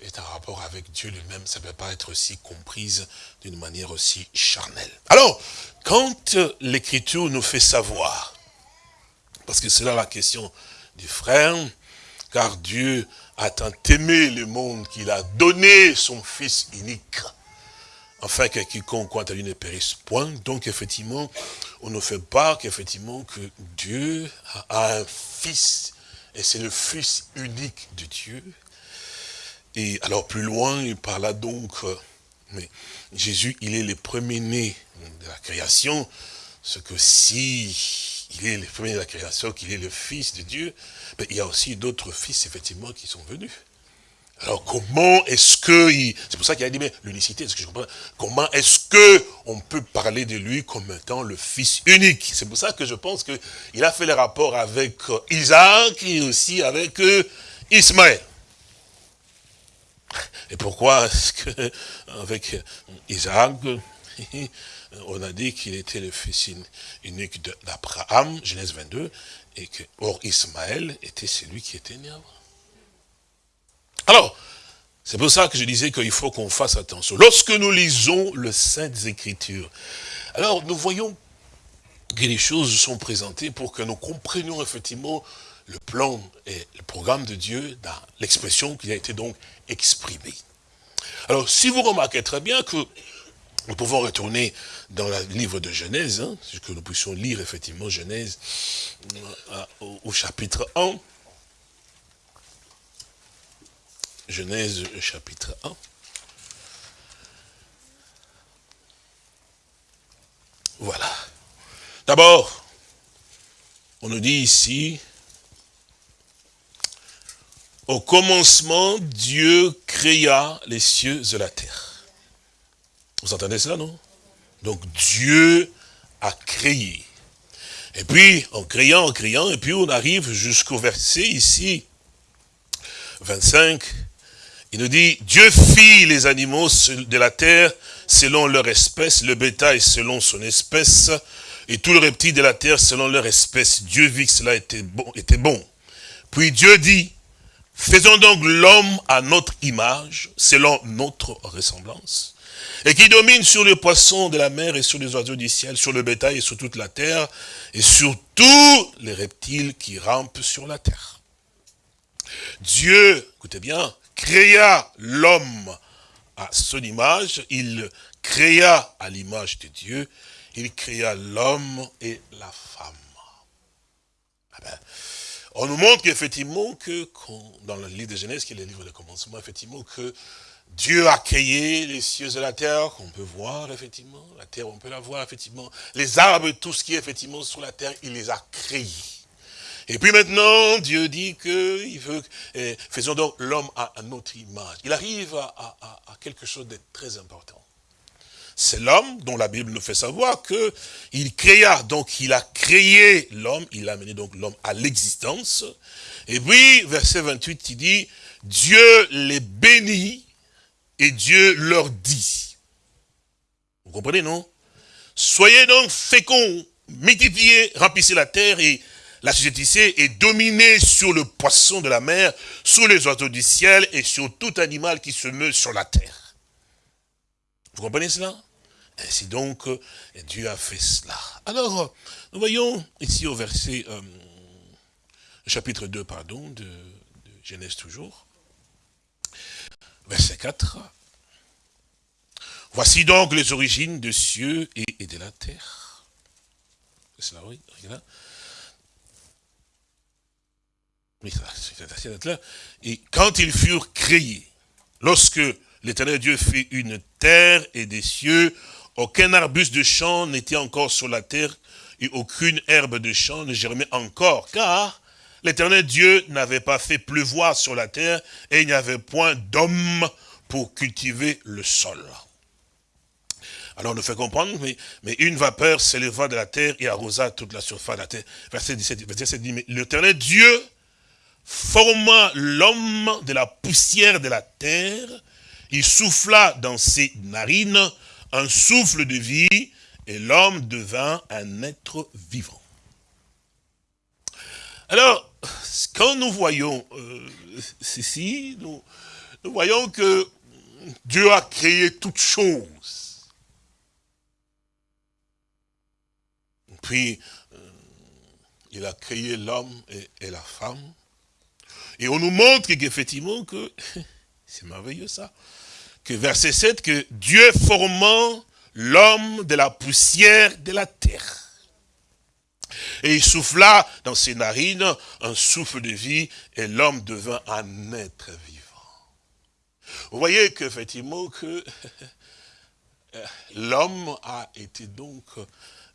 est en rapport avec Dieu lui-même. Ça ne peut pas être aussi comprise d'une manière aussi charnelle. Alors, quand l'Écriture nous fait savoir, parce que c'est là la question du frère, car Dieu a tant aimé le monde qu'il a donné son Fils unique, afin que quiconque croit à ne périsse point. Donc effectivement, on ne fait pas qu'effectivement que Dieu a un Fils, et c'est le Fils unique de Dieu, et alors plus loin, il parla donc, euh, mais Jésus, il est le premier-né de la création, ce que si il est le premier de la création, qu'il est le Fils de Dieu, mais il y a aussi d'autres fils, effectivement, qui sont venus. Alors comment est-ce que, c'est pour ça qu'il a dit, mais l'unicité, est-ce que je comprends? Comment est-ce que on peut parler de lui comme étant le fils unique? C'est pour ça que je pense qu'il a fait les rapports avec euh, Isaac et aussi avec euh, Ismaël. Et pourquoi est-ce que, avec Isaac, on a dit qu'il était le fils unique d'Abraham, Genèse 22, et que, or, Ismaël était celui qui était né avant? Alors, c'est pour ça que je disais qu'il faut qu'on fasse attention. Lorsque nous lisons le Saintes Écritures, alors nous voyons que les choses sont présentées pour que nous comprenions effectivement le plan et le programme de Dieu dans l'expression qui a été donc exprimée. Alors, si vous remarquez très bien que nous pouvons retourner dans le livre de Genèse, hein, que nous puissions lire effectivement Genèse euh, au, au, chapitre 1. Genèse chapitre 1. Voilà. D'abord, on nous dit ici, au commencement, Dieu créa les cieux et la terre. Vous entendez cela, non? Donc Dieu a créé. Et puis, en créant, en créant, et puis on arrive jusqu'au verset ici, 25, il nous dit, Dieu fit les animaux de la terre selon leur espèce, le bétail selon son espèce, et tout le reptile de la terre selon leur espèce. Dieu vit que cela était bon. Était bon. Puis Dieu dit, Faisons donc l'homme à notre image, selon notre ressemblance, et qui domine sur les poissons de la mer et sur les oiseaux du ciel, sur le bétail et sur toute la terre, et sur tous les reptiles qui rampent sur la terre. Dieu, écoutez bien, créa l'homme à son image, il créa à l'image de Dieu, il créa l'homme et la femme. Ah ben, on nous montre qu'effectivement, que dans le livre de Genèse, qui est le livre de commencement, effectivement, que Dieu a créé les cieux et la terre, qu'on peut voir effectivement, la terre on peut la voir effectivement, les arbres, tout ce qui est effectivement sur la terre, il les a créés. Et puis maintenant, Dieu dit qu'il veut, eh, faisons donc l'homme à, notre image. Il arrive à, à quelque chose de très important. C'est l'homme dont la Bible nous fait savoir que il créa, donc il a créé l'homme, il a amené donc l'homme à l'existence. Et puis, verset 28, il dit, Dieu les bénit et Dieu leur dit. Vous comprenez, non? Soyez donc féconds, multipliez, remplissez la terre et la société est dominée sur le poisson de la mer, sur les oiseaux du ciel et sur tout animal qui se meut sur la terre. Vous comprenez cela? Ainsi donc, Dieu a fait cela. Alors, nous voyons ici au verset, euh, chapitre 2, pardon, de, Genèse toujours, verset 4. Voici donc les origines des cieux et, de la terre. C'est cela, oui, Et quand ils furent créés, lorsque l'éternel Dieu fit une terre et des cieux, aucun arbuste de champ n'était encore sur la terre, et aucune herbe de champ ne germait encore, car l'éternel Dieu n'avait pas fait pleuvoir sur la terre, et il n'y avait point d'homme pour cultiver le sol. Alors on nous fait comprendre, mais, mais une vapeur s'éleva de la terre et arrosa toute la surface de la terre. Verset 17, verset 17 dit, mais l'éternel Dieu forma l'homme de la poussière de la terre, il souffla dans ses narines un souffle de vie, et l'homme devint un être vivant. Alors, quand nous voyons euh, ceci, nous, voyons que Dieu a créé toutes choses. Puis, euh, il a créé l'homme et, la femme. Et on nous montre qu'effectivement, que, [laughs] c'est merveilleux ça, que verset 7, que Dieu formant l'homme de la poussière de la terre. Et il souffla dans ses narines un souffle de vie, et l'homme devint un être vivant. Vous voyez qu'effectivement, que [laughs] l'homme a été donc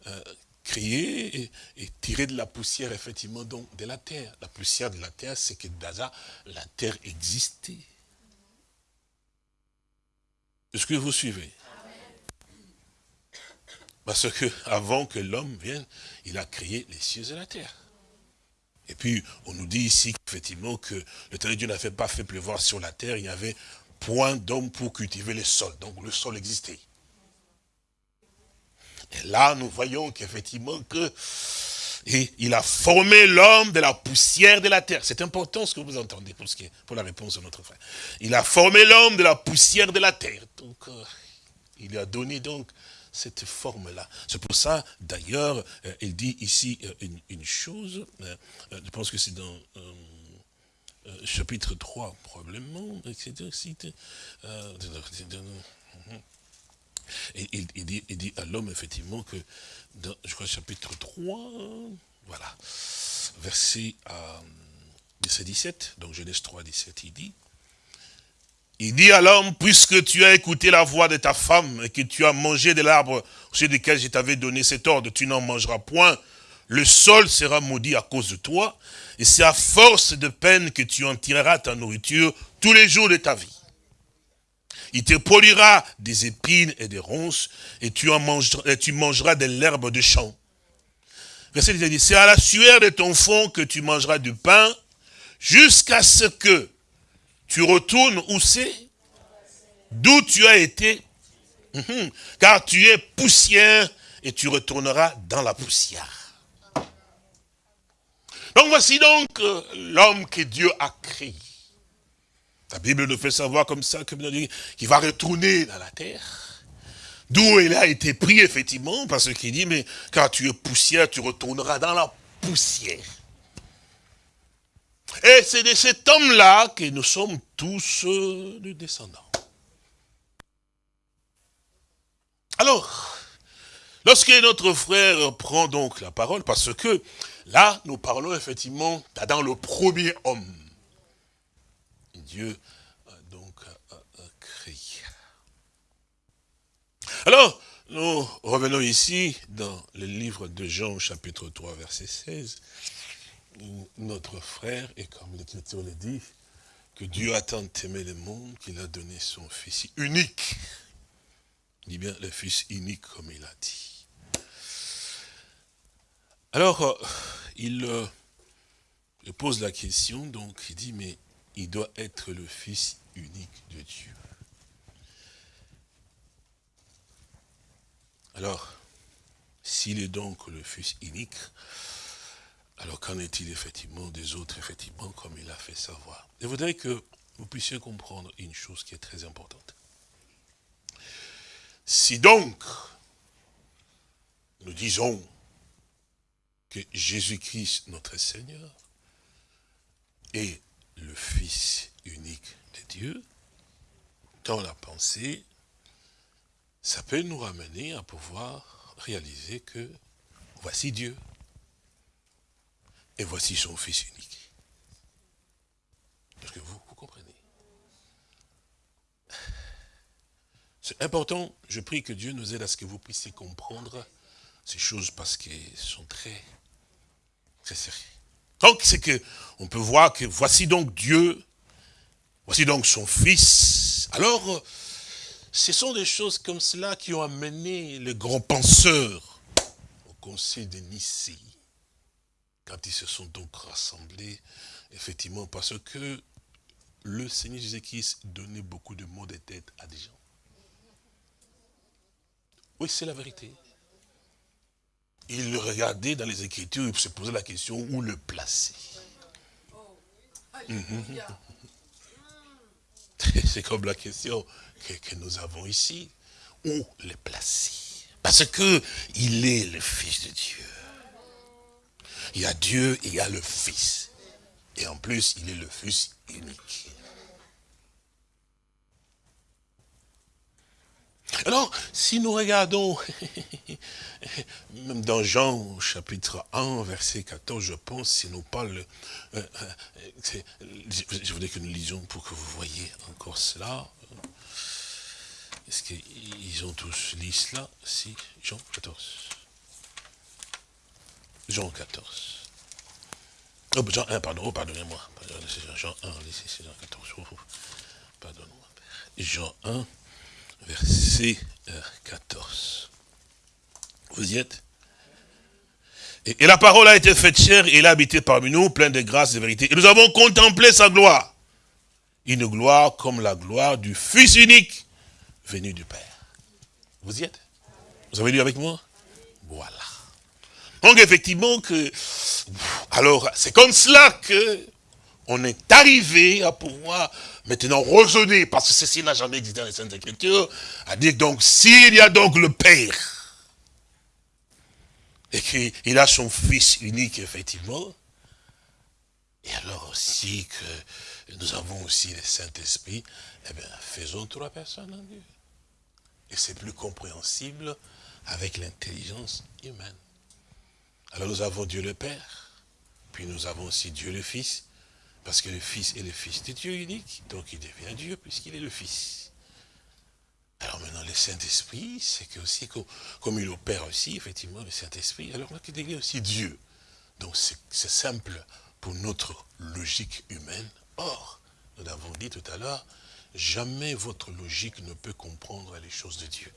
euh, créé et, tiré de la poussière, effectivement, donc de la terre. La poussière de la terre, c'est que déjà, la terre existait. Est-ce que vous suivez? Parce que avant que l'homme vienne, il a créé les cieux et la terre. Et puis, on nous dit ici qu'effectivement que le Dieu n'avait pas fait pleuvoir sur la terre, il y avait point d'homme pour cultiver les sols. Donc le sol existait. Et là, nous voyons qu'effectivement que il a formé l'homme de la poussière de la terre. C'est important ce que vous entendez pour, la réponse de notre frère. Il a formé l'homme de la poussière de la terre. Donc, euh, il lui a donné donc cette forme-là. C'est pour ça, d'ailleurs, euh, il dit ici euh, une, chose, je pense que c'est dans chapitre 3, probablement, etc. Et il, dit, à l'homme, effectivement, que dans, je crois, chapitre 3, voilà, verset 17, donc Genèse 3, 17, il dit, il dit à l'homme, puisque tu as écouté la voix de ta femme et que tu as mangé de l'arbre sur lequel je t'avais donné cet ordre, tu n'en mangeras point, le sol sera maudit à cause de toi, et c'est à force de peine que tu en tireras ta nourriture tous les jours de ta vie. Il te produira des épines et des ronces, et tu, en mangeras, tu mangeras de l'herbe de champ. Verset 10 dit, c'est à la sueur de ton fond que tu mangeras du pain, jusqu'à ce que tu retournes où c'est D'où tu as été mhm. Car tu es poussière, et tu retourneras dans la poussière. Donc voici donc euh, l'homme que Dieu a créé. La Bible nous fait savoir comme ça qu'il va retourner dans la terre. D'où il a été pris, effectivement, parce qu'il dit, mais quand tu es poussière, tu retourneras dans la poussière. Et c'est de cet homme-là que nous sommes tous euh, les descendants. Alors, lorsque notre frère prend donc la parole, parce que là, nous parlons effectivement dans le premier homme. Dieu a donc Alors, nous revenons ici dans le livre de Jean, chapitre 3, verset 16. Notre frère, et comme l'Écriture le dit, que Dieu a tant aimé le monde qu'il a donné son Fils unique. Il dit bien le Fils unique, comme il a dit. Alors, euh, euh, il pose la question, donc il dit, mais il doit être le Fils unique de Dieu. Alors, s'il est donc le Fils unique, alors qu'en est-il effectivement des autres, effectivement, comme il a fait savoir Je voudrais que vous puissiez comprendre une chose qui est très importante. Si donc, nous disons que Jésus-Christ, notre Seigneur, est le Fils unique de Dieu, dans la pensée, ça peut nous ramener à pouvoir réaliser que voici Dieu. Et voici son Fils unique. Est-ce que vous, comprenez? C'est important, je prie que Dieu nous aide à ce que vous puissiez comprendre ces choses parce qu'elles sont très, très sérieuses. Donc, c'est que on peut voir que voici donc Dieu, voici donc son Fils. Alors, ce sont des choses comme cela qui ont amené les grands penseurs au conseil de Nicée. Quand ils se sont donc rassemblés, effectivement, parce que le Seigneur Jésus-Christ donnait beaucoup de mots de tête à des gens. Oui, c'est la vérité. Il regardait dans les Écritures, il se posait la question où le placer. Mhm. [laughs] C'est comme la question que, nous avons ici, où le placer? Parce que il est le Fils de Dieu. Il y a Dieu et il y a le Fils. Et en plus, il est le Fils unique. Alors, si nous regardons, même dans Jean chapitre 1, verset 14, je pense, si nous parle, euh, euh, je voudrais que nous lisions pour que vous voyez encore cela. Est-ce qu'ils ont tous lu cela Si, Jean 14. Jean 14. Oh, Jean 1, pardon, oh, pardonnez-moi. Jean 1, c'est Jean 14. Pardonnez-moi. Jean 1, verset 14. Euh, Vous y êtes? Et, la parole a été faite chère et il a habité parmi nous, plein de grâce et de vérité. Et nous avons contemplé sa gloire. Une gloire comme la gloire du Fils unique venu du Père. Vous y êtes? Vous avez lu avec moi? Voilà. Donc effectivement que, alors c'est comme cela que on est arrivé à pouvoir maintenant raisonner, parce que ceci n'a jamais existé dans les Saintes Écritures, à dire donc s'il y a donc le Père, et qu'il a son Fils unique effectivement, et alors aussi que nous avons aussi le Saint-Esprit, eh bien faisons trois personnes en Dieu. Et c'est plus compréhensible avec l'intelligence humaine. Alors nous avons Dieu le Père, puis nous avons aussi Dieu le Fils, parce que le Fils est le Fils de Dieu unique, donc il devient Dieu puisqu'il est le Fils. Alors maintenant, le Saint-Esprit, c'est que aussi, comme, il opère aussi, effectivement, le Saint-Esprit, alors là, il devient aussi Dieu. Donc c'est simple pour notre logique humaine. Or, nous l'avons dit tout à l'heure, jamais votre logique ne peut comprendre les choses de Dieu.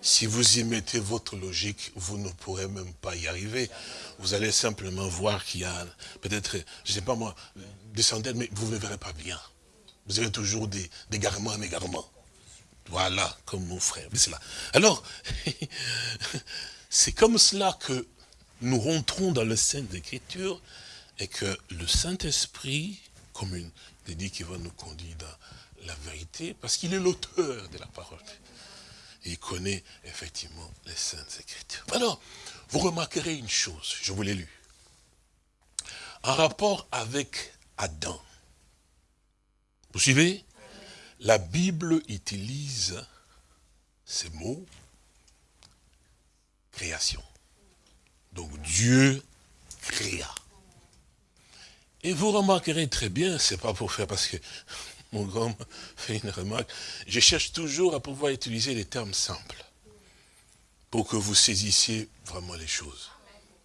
Si vous y mettez votre logique, vous ne pourrez même pas y arriver. Vous allez simplement voir qu'il y a peut-être, je ne sais pas moi, des centaines, mais vous ne verrez pas bien. Vous avez toujours des, des garements et égarements. Voilà, comme mon frère. Alors, [laughs] c'est comme cela que nous rentrons dans le sein d'écriture et que le Saint-Esprit, comme une dit qui va nous conduire dans la vérité, parce qu'il est l'auteur de la parole. il connaît effectivement les saintes écritures. Alors, vous remarquerez une chose, je vous l'ai lu. En rapport avec Adam. Vous suivez? La Bible utilise ces mots, création. Donc Dieu créa. Et vous remarquerez très bien, c'est pas pour faire parce que mon grand [laughs] fait une remarque, je cherche toujours à pouvoir utiliser les termes simples. pour que vous saisissiez vraiment les choses.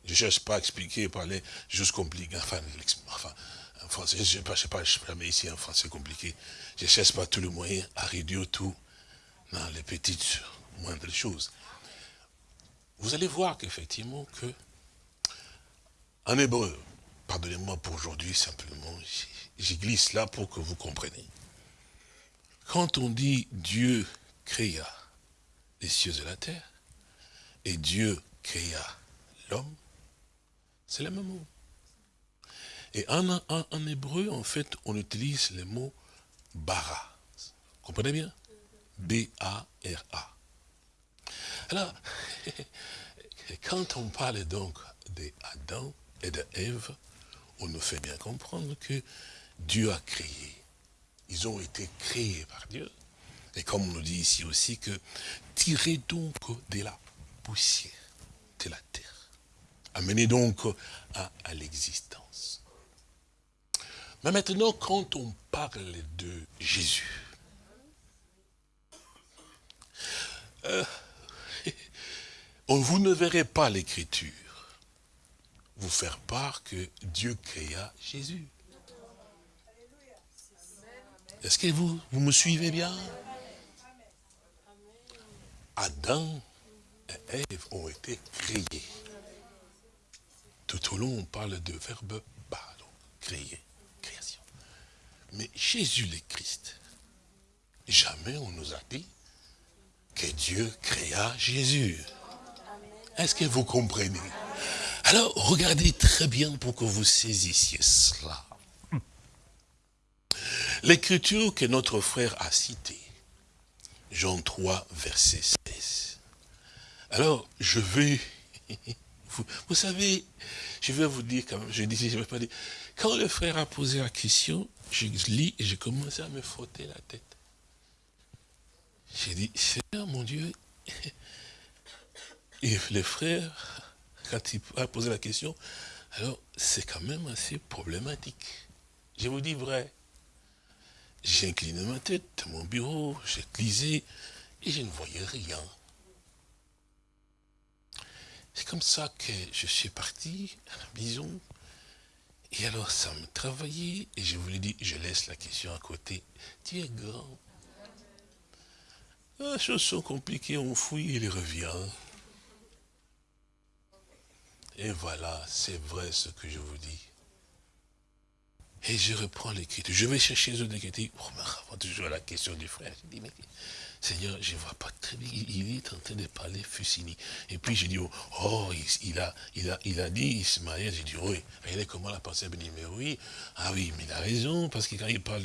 Je ne cherche pas à expliquer, parler juste compliqué, enfin, enfin, en français, je ne sais pas, je sais pas, ici en français compliqué. Je ne cherche pas tout le moyen à réduire tout dans les petites, moindres choses. Vous allez voir qu'effectivement que, en hébreu, pardonnez-moi pour aujourd'hui simplement, j'y glisse là pour que vous compreniez. Quand on dit Dieu créa les cieux et la terre, et Dieu créa l'homme, c'est le même mot. Et en, hébreu, en fait, on utilise le mot bara. Vous comprenez bien? B-A-R-A. Alors, [laughs] quand on parle donc d'Adam et d'Ève, on nous fait bien comprendre que Dieu a créé. Ils ont été créés par Dieu. Et comme on nous dit ici aussi que tirez donc de la poussière de la terre. Amenez donc à, l'existence. Mais maintenant, quand on parle de Jésus, euh, [laughs] vous ne verrez pas l'écriture vous faire part que Dieu créa Jésus. Est-ce que vous, me suivez bien? Adam et Ève ont été créés. Tout au long, on parle de verbe pardon, créer, création. Mais Jésus le Christ, jamais on nous a dit que Dieu créa Jésus. Est-ce que vous comprenez? Alors, regardez très bien pour que vous saisissiez cela. L'écriture que notre frère a citée, Jean 3, verset 16. Alors, je vais, [laughs] vous, savez, je vais vous dire quand même, quand le frère a posé la question, je lis et j'ai commencé à me frotter la tête. J'ai dit, Seigneur mon Dieu, [laughs] et le frère, quand il a posé la question, alors c'est quand même assez problématique. Je vous dis vrai. J'ai incliné ma tête mon bureau, j'ai lisé, et je ne voyais rien. C'est comme ça que je suis parti à la maison. Et alors ça me travaillait, et je vous l'ai dit, je laisse la question à côté. Tu es grand. Les choses sont compliquées, on fouille, il revient. Et voilà, c'est vrai ce que je vous dis. Et je reprends l'écriture. Je vais chercher les autres écritures. Oh, mais toujours la question du frère. Je dis, mais Seigneur, je ne vois pas très bien. Il est en train de parler Fusini. Et puis je dis, oh, oh il, a, il, a, il a dit Ismaël. J'ai dit, oui. Regardez comment la pensée dit, mais oui. Ah oui, mais il a raison. Parce que quand il parle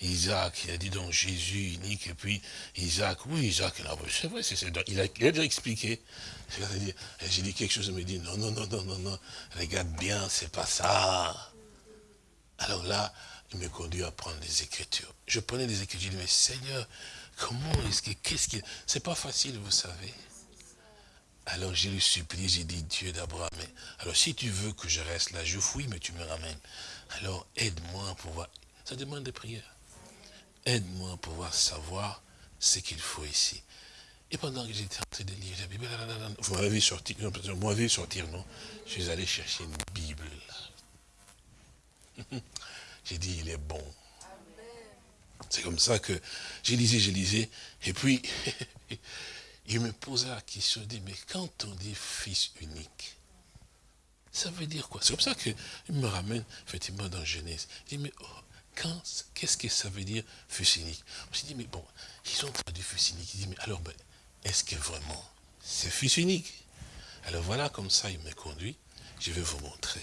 d'Isaac, il a dit donc Jésus unique. Et puis Isaac, oui, Isaac, c'est vrai, c'est il a, il a déjà expliqué. J'ai dit quelque chose, il me dit, non, non, non, non, non, non. Regarde bien, c'est pas ça. Alors là, il me conduit à prendre les Écritures. Je prenais les Écritures, je dis, mais Seigneur, comment est-ce que, qu'est-ce qui... C'est pas facile, vous savez. Alors j'ai lui supplié, j'ai dit, Dieu d'Abraham, alors si tu veux que je reste là, je fouille, mais tu me ramènes. Alors aide-moi à pouvoir... Ça demande des prières. Aide-moi à pouvoir savoir ce qu'il faut ici. Et pendant que j'étais en train de lire la Bible, vous m'avez vu sortir, vous sortir, non Je suis allé chercher une Bible, [laughs] J'ai dit, il est bon. C'est comme ça que j'ai lisé, j'ai lisé. Et puis, [laughs] il me posait la question, dit, mais quand on dit fils unique, ça veut dire quoi? C'est comme ça qu'il me ramène, effectivement, dans Genèse. Il dit, mais oh, qu'est-ce que ça veut dire fils unique? Je me dit, mais bon, ils ont traduit fils unique. Il dit, mais alors, ben, est-ce que vraiment c'est fils unique? Alors voilà, comme ça, il me conduit. Je vais vous montrer.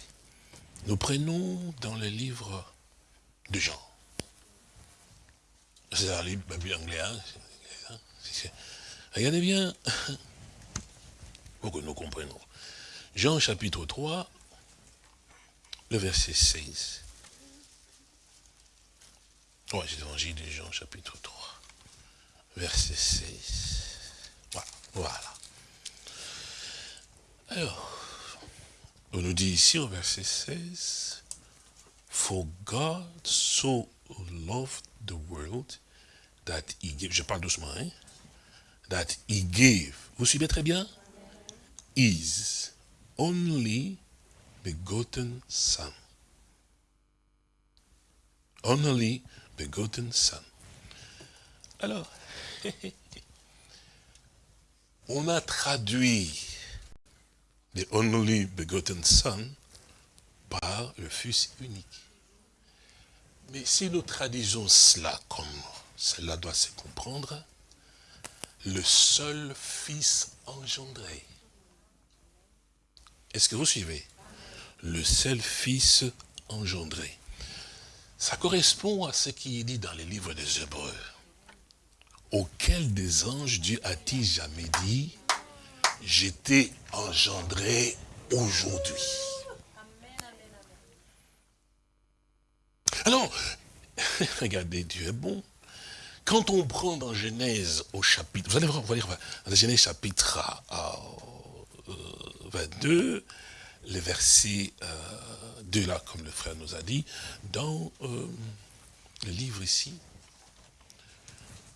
Nous prenons dans le livre de Jean. C'est un livre anglais. Hein Regardez bien, pour que nous comprenions. Jean chapitre 3, le verset 16. Ouais, c'est l'évangile de Jean chapitre 3, verset 16. Voilà. voilà. Alors, on nous dit ici au verset 16, For God so loved the world that he gave, je parle doucement, hein, that he gave, vous suivez très bien? His only begotten Son. Only begotten Son. Alors, [laughs] on a traduit the only begotten Son par le Fils unique. Mais si nous traduisons cela comme cela doit se comprendre, le seul Fils engendré. Est-ce que vous suivez? Le seul Fils engendré. Ça correspond à ce qui est dit dans les livres des Hébreux. Auquel des anges Dieu a-t-il jamais dit, j'étais engendré aujourd'hui. Alors, [laughs] regardez, Dieu est bon. Quand on prend dans Genèse au chapitre, vous allez voir, dans Genèse chapitre 22, euh, le verset 2 là, comme le frère nous a dit, dans euh, le livre ici,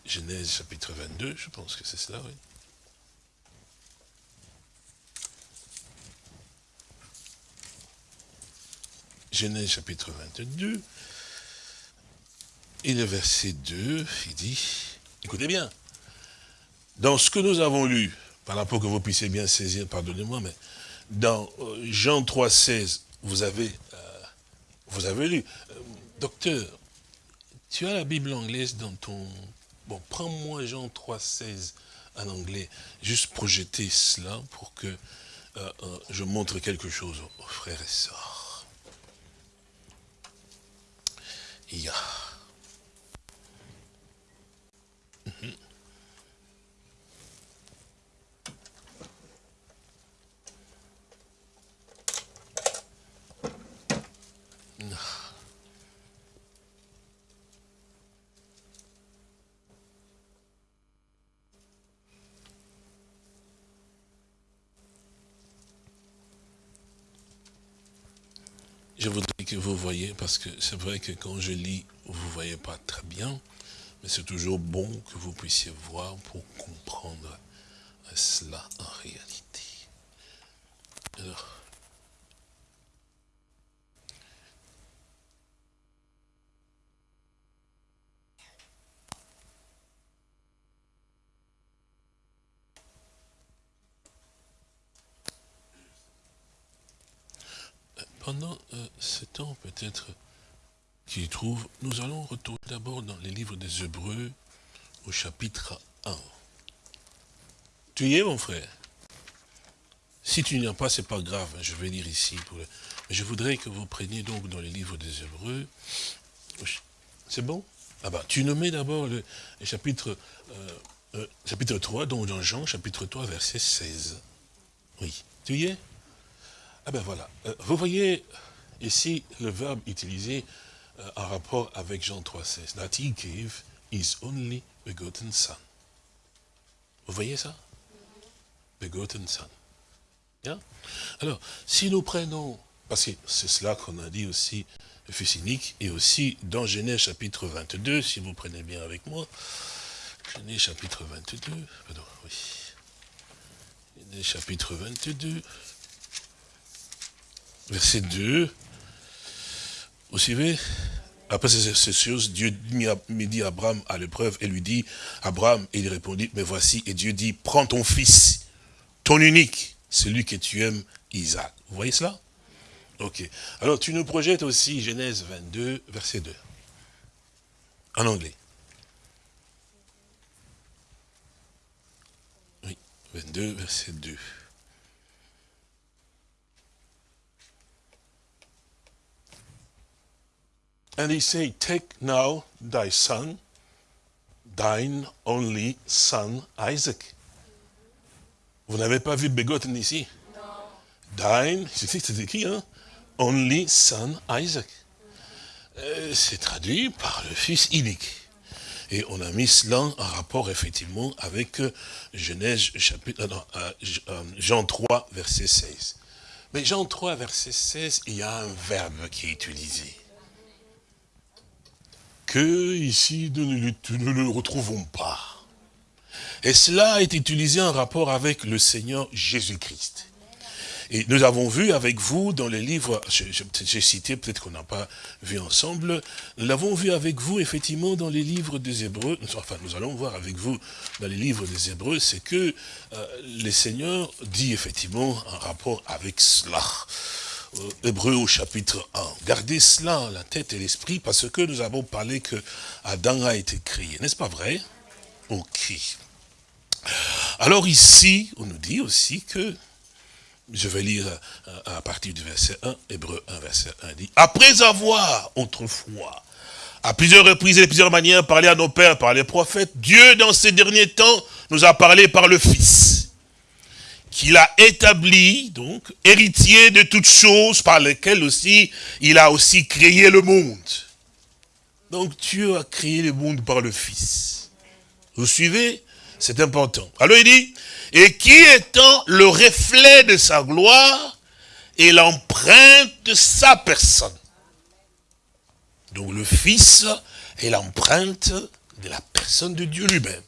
Genèse chapitre 22, je pense que c'est cela, oui. Genèse chapitre 22, et le verset 2, il dit, écoutez bien, dans ce que nous avons lu, par rapport que vous puissiez bien saisir, pardonnez-moi, mais dans euh, Jean 3, 16, vous avez, euh, vous avez lu. Euh, docteur, tu as la Bible anglaise dans ton... Bon, prends-moi Jean 3, 16 en anglais, juste projeter cela pour que je montre quelque chose aux frères et sœurs. Il y a... Je voudrais vous voyez, parce que c'est vrai que quand je lis, vous voyez pas très bien, mais c'est toujours bon que vous puissiez voir pour comprendre cela en réalité. Alors, pendant euh, peut-être qu'il trouve, nous allons retourner d'abord dans les livres des Hébreux au chapitre 1. Tu y es mon frère? Si tu n'y es pas, c'est pas grave, hein, je vais lire ici. Je voudrais que vous preniez donc dans les livres des Hébreux. C'est bon? Ah bah, tu nommais d'abord le, chapitre, euh, euh, chapitre 3, donc dans Jean, chapitre 3, verset 16. Oui, tu y es? Ah ben voilà, euh, vous voyez ici le verbe utilisé euh, en rapport avec Jean 3,16. That he gave his only begotten son. Vous voyez ça? Begotten son. Alors, si nous prenons, parce que c'est cela qu'on a dit aussi, le fils et aussi dans Genèse chapitre 22, si vous prenez bien avec moi, Genèse chapitre 22, pardon, oui. Genèse chapitre 22, verset 2, vous savez, après ces choses, Dieu me dit Abraham à l'épreuve et lui dit, Abraham, et il répondit, mais voici, et Dieu dit, prends ton fils, ton unique, celui que tu aimes, Isaac. Vous voyez cela? Ok. Alors tu nous projettes aussi Genèse 22, verset 2. En anglais. Oui, 22, verset 2. And he said, Take now thy son, thine only son Isaac. Vous n'avez pas vu Begotten ici? Non. Thine, c'est écrit, hein Only son Isaac. Euh, c'est traduit par le fils unique. Et on a mis cela en rapport effectivement avec euh, Genèse chapitre, euh, Jean 3, verset 16. Mais Jean 3, verset 16, il y a un verbe qui est utilisé que ici nous ne, le retrouvons pas. Et cela est utilisé en rapport avec le Seigneur Jésus-Christ. Et nous avons vu avec vous dans les livres, j'ai cité, peut-être qu'on n'a pas vu ensemble, nous l'avons vu avec vous effectivement dans les livres des Hébreux, enfin nous allons voir avec vous dans les livres des Hébreux, c'est que euh, le Seigneur dit effectivement en rapport avec cela. Euh, Hébreux au chapitre 1. Gardez cela la tête et l'esprit parce que nous avons parlé que Adam a été créé. N'est-ce pas vrai? Ok. Alors ici, on nous dit aussi que, je vais lire euh, à partir du verset 1, Hébreu 1, verset 1, dit, après avoir autrefois, à plusieurs reprises et de plusieurs manières, parlé à nos pères par les prophètes, Dieu, dans ces derniers temps, nous a parlé par le Fils qu'il a établi, donc, héritier de toutes choses par lesquelles aussi il a aussi créé le monde. Donc Dieu a créé le monde par le Fils. Vous suivez? C'est important. Alors il dit, et qui étant le reflet de sa gloire et l'empreinte de sa personne. Donc le Fils est l'empreinte de la personne de Dieu lui-même.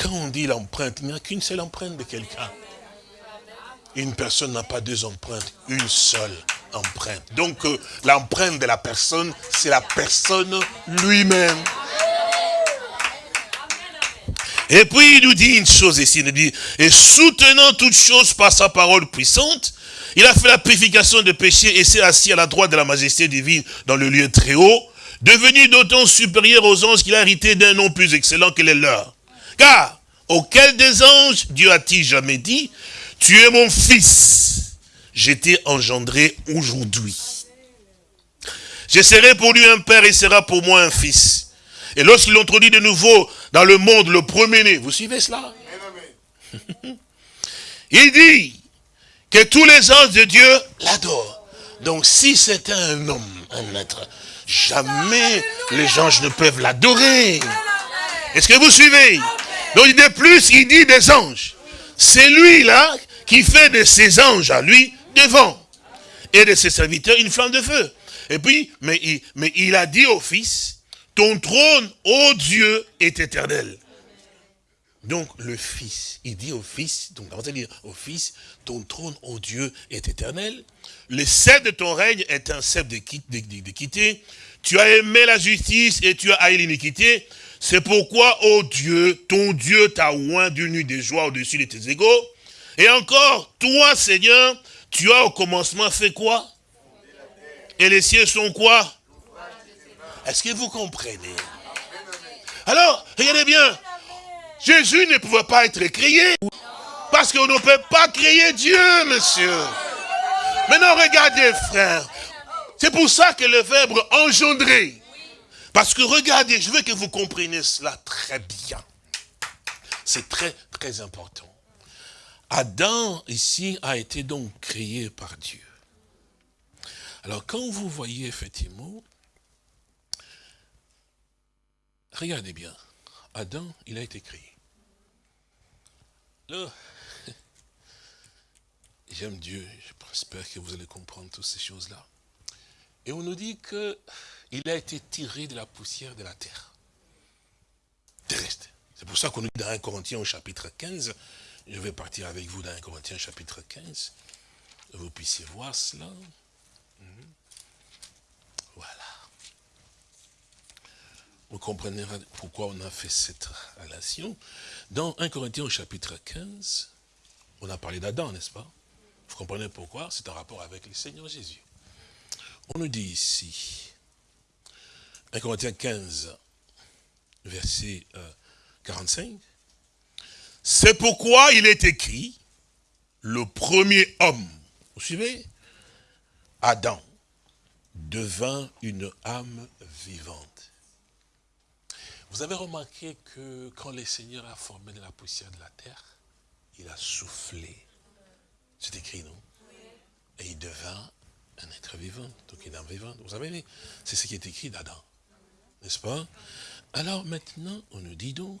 Quand on dit l'empreinte, il n'y a qu'une seule empreinte de quelqu'un. Une personne n'a pas deux empreintes, une seule empreinte. Donc euh, l'empreinte de la personne, c'est la personne lui-même. Et puis il nous dit une chose ici, il nous dit, et soutenant toute chose par sa parole puissante, il a fait la purification des péchés et s'est assis à la droite de la majesté divine dans le lieu très haut, devenu d'autant supérieur aux anges qu'il a hérité d'un nom plus excellent que les leurs. Car, auquel des anges Dieu a-t-il jamais dit, tu es mon fils, j'étais engendré aujourd'hui. Je serai pour lui un père et sera pour moi un fils. Et lorsqu'il l'introduit de nouveau dans le monde, le premier-né, vous suivez cela? [laughs] Il dit que tous les anges de Dieu l'adorent. Donc si c'était un homme, un être, jamais les anges ne peuvent l'adorer. Est-ce que vous suivez? Donc de plus, il dit des anges. C'est lui-là qui fait de ses anges à lui devant. Et de ses serviteurs une flamme de feu. Et puis, mais il, il a dit au Fils, ton trône, ô Dieu, est éternel. Donc le Fils, il dit au Fils, donc on va dire au Fils, ton trône, ô Dieu, est éternel. Le sceptre de ton règne est un sceptre d'équité. Tu as aimé la justice et tu as haï l'iniquité. C'est pourquoi, ô Dieu, ton Dieu t'a oint d'une nuit de joie au-dessus de tes égaux. Et encore, toi, Seigneur, tu as au commencement fait quoi? Et les cieux sont quoi? Est-ce que vous comprenez? Alors, regardez bien, Jésus ne pouvait pas être créé. Parce qu'on ne peut pas créer Dieu, monsieur. Maintenant, regardez, frère. C'est pour ça que le verbe engendrer, parce que regardez, je veux que vous compreniez cela très bien. C'est très, très important. Adam, ici, a été donc créé par Dieu. Alors, quand vous voyez effectivement, regardez bien, Adam, il a été créé. Là, [laughs] j'aime Dieu, j'espère que vous allez comprendre toutes ces choses-là. Et on nous dit que il a été tiré de la poussière de la terre. Terrestre. C'est pour ça qu'on nous dit dans 1 Corinthiens au chapitre 15, je vais partir avec vous dans 1 Corinthiens chapitre 15, vous puissiez voir cela. Mhm. Voilà. Vous comprendrez pourquoi on a fait cette relation. Dans 1 Corinthiens au chapitre 15, on a parlé d'Adam, n'est-ce pas? Vous comprenez pourquoi? C'est en rapport avec le Seigneur Jésus. On nous dit ici, 1 Corinthiens 15, verset 45. Euh, C'est pourquoi il est écrit, le premier homme, vous suivez Adam devint une âme vivante. Vous avez remarqué que quand le Seigneur a formé de la poussière de la terre, il a soufflé. C'est écrit, non? Et il devint un être vivant, donc une âme vivante. Vous savez, c'est ce qui est écrit d'Adam n'est-ce pas? Alors maintenant, on nous dit donc,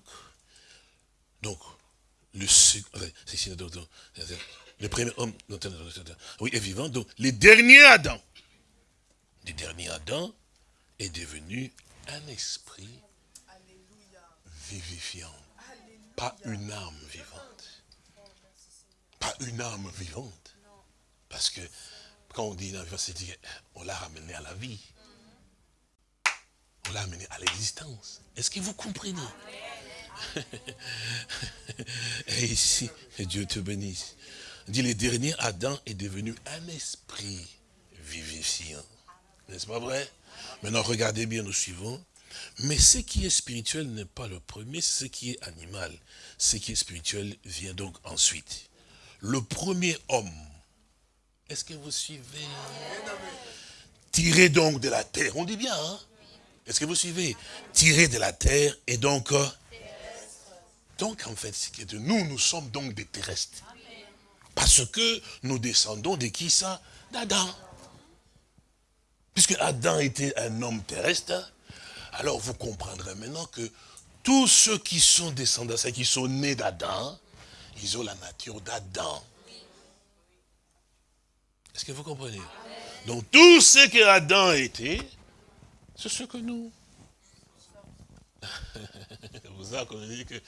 donc, le, premier homme, oui, est vivant, donc le dernier Adam, le dernier Adam est devenu un esprit vivifiant, pas une âme vivante, pas une âme vivante, Parce que quand on dit on l'a ramené à la vie. On l'a amené à l'existence. Est-ce que vous comprenez? Et ici, que Dieu te bénisse. dit, le dernier Adam est devenu un esprit vivifiant. N'est-ce pas vrai? Maintenant, regardez bien, nous suivons. Mais ce qui est spirituel n'est pas le premier, c'est ce qui est animal. Ce qui est spirituel vient donc ensuite. Le premier homme, est-ce que vous suivez? Tiré donc de la terre, on dit bien, hein? Est-ce que vous suivez Tiré de la terre et donc... Euh, donc en fait, c'est que nous, nous sommes donc des terrestres. Parce que nous descendons de qui ça? D'Adam. Puisque Adam était un homme terrestre, alors vous comprendrez maintenant que tous ceux qui sont descendants, ceux qui sont nés d'Adam, ils ont la nature d'Adam. Est-ce que vous comprenez? Donc tout ce que Adam était, c'est ce que nous. [laughs] vous avez dit que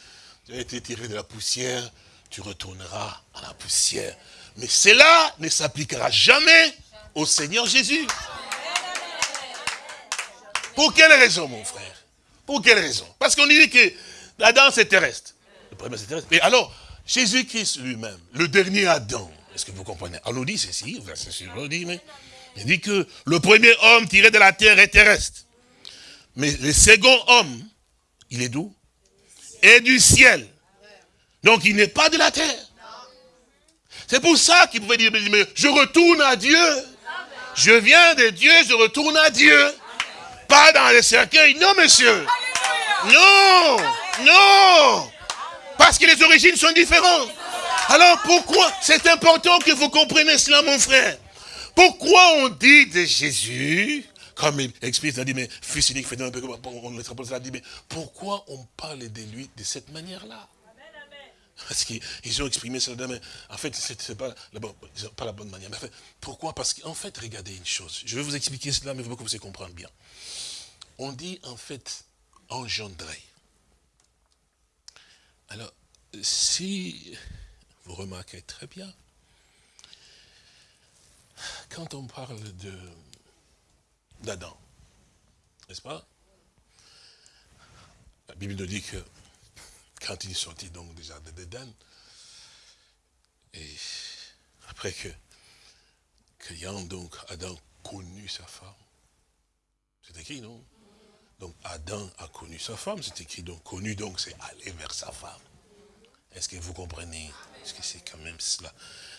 tu as été tiré de la poussière, tu retourneras à la poussière. Mais cela ne s'appliquera jamais au Seigneur Jésus. Pour quelle raison, mon frère? Pour quelle raison? Parce qu'on dit que Adam, c'est terrestre. Le premier, c'est terrestre. Et alors, Jésus-Christ lui-même, le dernier Adam, est-ce que vous comprenez? On nous dit ceci, verset sur on dit, mais il dit que le premier homme tiré de la terre est terrestre. Mais le second homme, il est d'où? Est du ciel. Donc il n'est pas de la terre. C'est pour ça qu'il pouvait dire, je retourne à Dieu. Je viens de Dieu, je retourne à Dieu. Pas dans les cercueils, non monsieur. Non, non. Parce que les origines sont différentes. Alors pourquoi? C'est important que vous compreniez cela, mon frère. Pourquoi on dit de Jésus, comme il explique, il dit, mais fils unique, fait un on le dit, mais pourquoi on parle de lui de cette manière-là? Parce qu'ils ont exprimé cela, mais en fait, ce n'est pas, la bonne, manière. Mais pourquoi? Parce qu'en fait, regardez une chose. Je vais vous expliquer cela, mais il faut que vous comprendre bien. On dit en fait engendrer. Alors, si vous remarquez très bien, quand on parle d'Adam, n'est-ce pas? La Bible nous dit que quand il est sorti donc du jardin d'Éden, et après que, que donc Adam connu sa femme, c'est écrit, non? Donc Adam a connu sa femme, c'est écrit, donc connu, donc c'est aller vers sa femme. Est-ce que vous comprenez Est-ce que c'est quand même cela?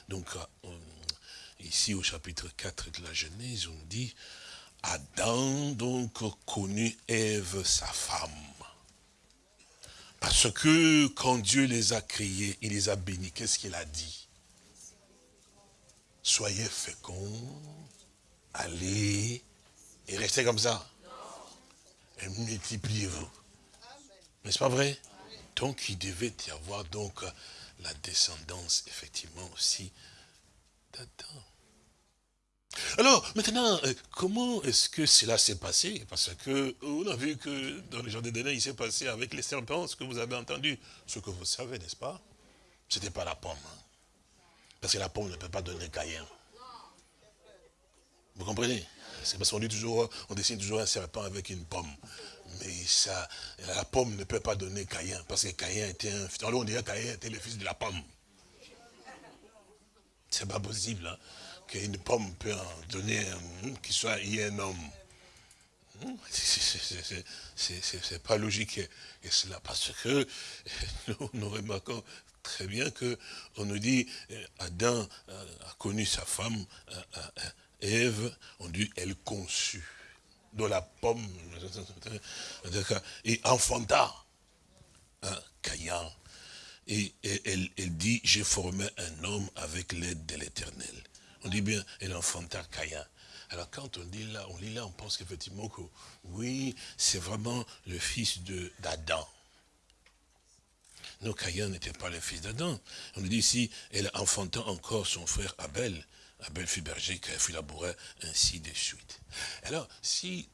Donc, euh, ici au chapitre 4 de la Genèse, on dit, Adam donc connu Ève, sa femme. Parce que quand Dieu les a créés, il les a bénis, qu'est-ce qu'il a dit? Soyez féconds, allez, et restez comme ça. Et multipliez-vous. N'est-ce pas vrai? Donc il devait y avoir donc la descendance, effectivement, aussi d'Adam. Alors, maintenant, euh, comment est-ce que cela s'est passé? Parce que on a vu que dans les jours Dédé, il s'est passé avec les serpents, ce que vous avez entendu, ce que vous savez, n'est-ce pas? Ce n'était pas la pomme. Hein. Parce que la pomme ne peut pas donner Caïn. Vous comprenez? C'est parce qu'on dit toujours, on dessine toujours un serpent avec une pomme. Mais ça, la pomme ne peut pas donner Caïn, parce que Caïn était un... Alors on dirait Caïn était le fils de la pomme. C'est pas possible. Hein qu'une pomme peut en donner, qu'il soit y un homme. Hmm, [laughs] c'est pas logique et cela parce que [laughs] nous, remarquons très bien que on nous dit euh, Adam euh, a connu sa femme euh, Ève, on dit elle conçut de la pomme et enfanta hein, Caïn. Et, elle dit, j'ai formé un homme avec l'aide de l'éternel. On dit bien, elle enfanta Caïn. Alors quand on dit là, on lit là, on pense qu'effectivement que oui, c'est vraiment le fils d'Adam. Non, Caïn n'était pas le fils d'Adam. On nous dit ici, elle enfanta encore son frère Abel. Abel fut berger, Caïn fut laboureur, ainsi de suite. Alors, si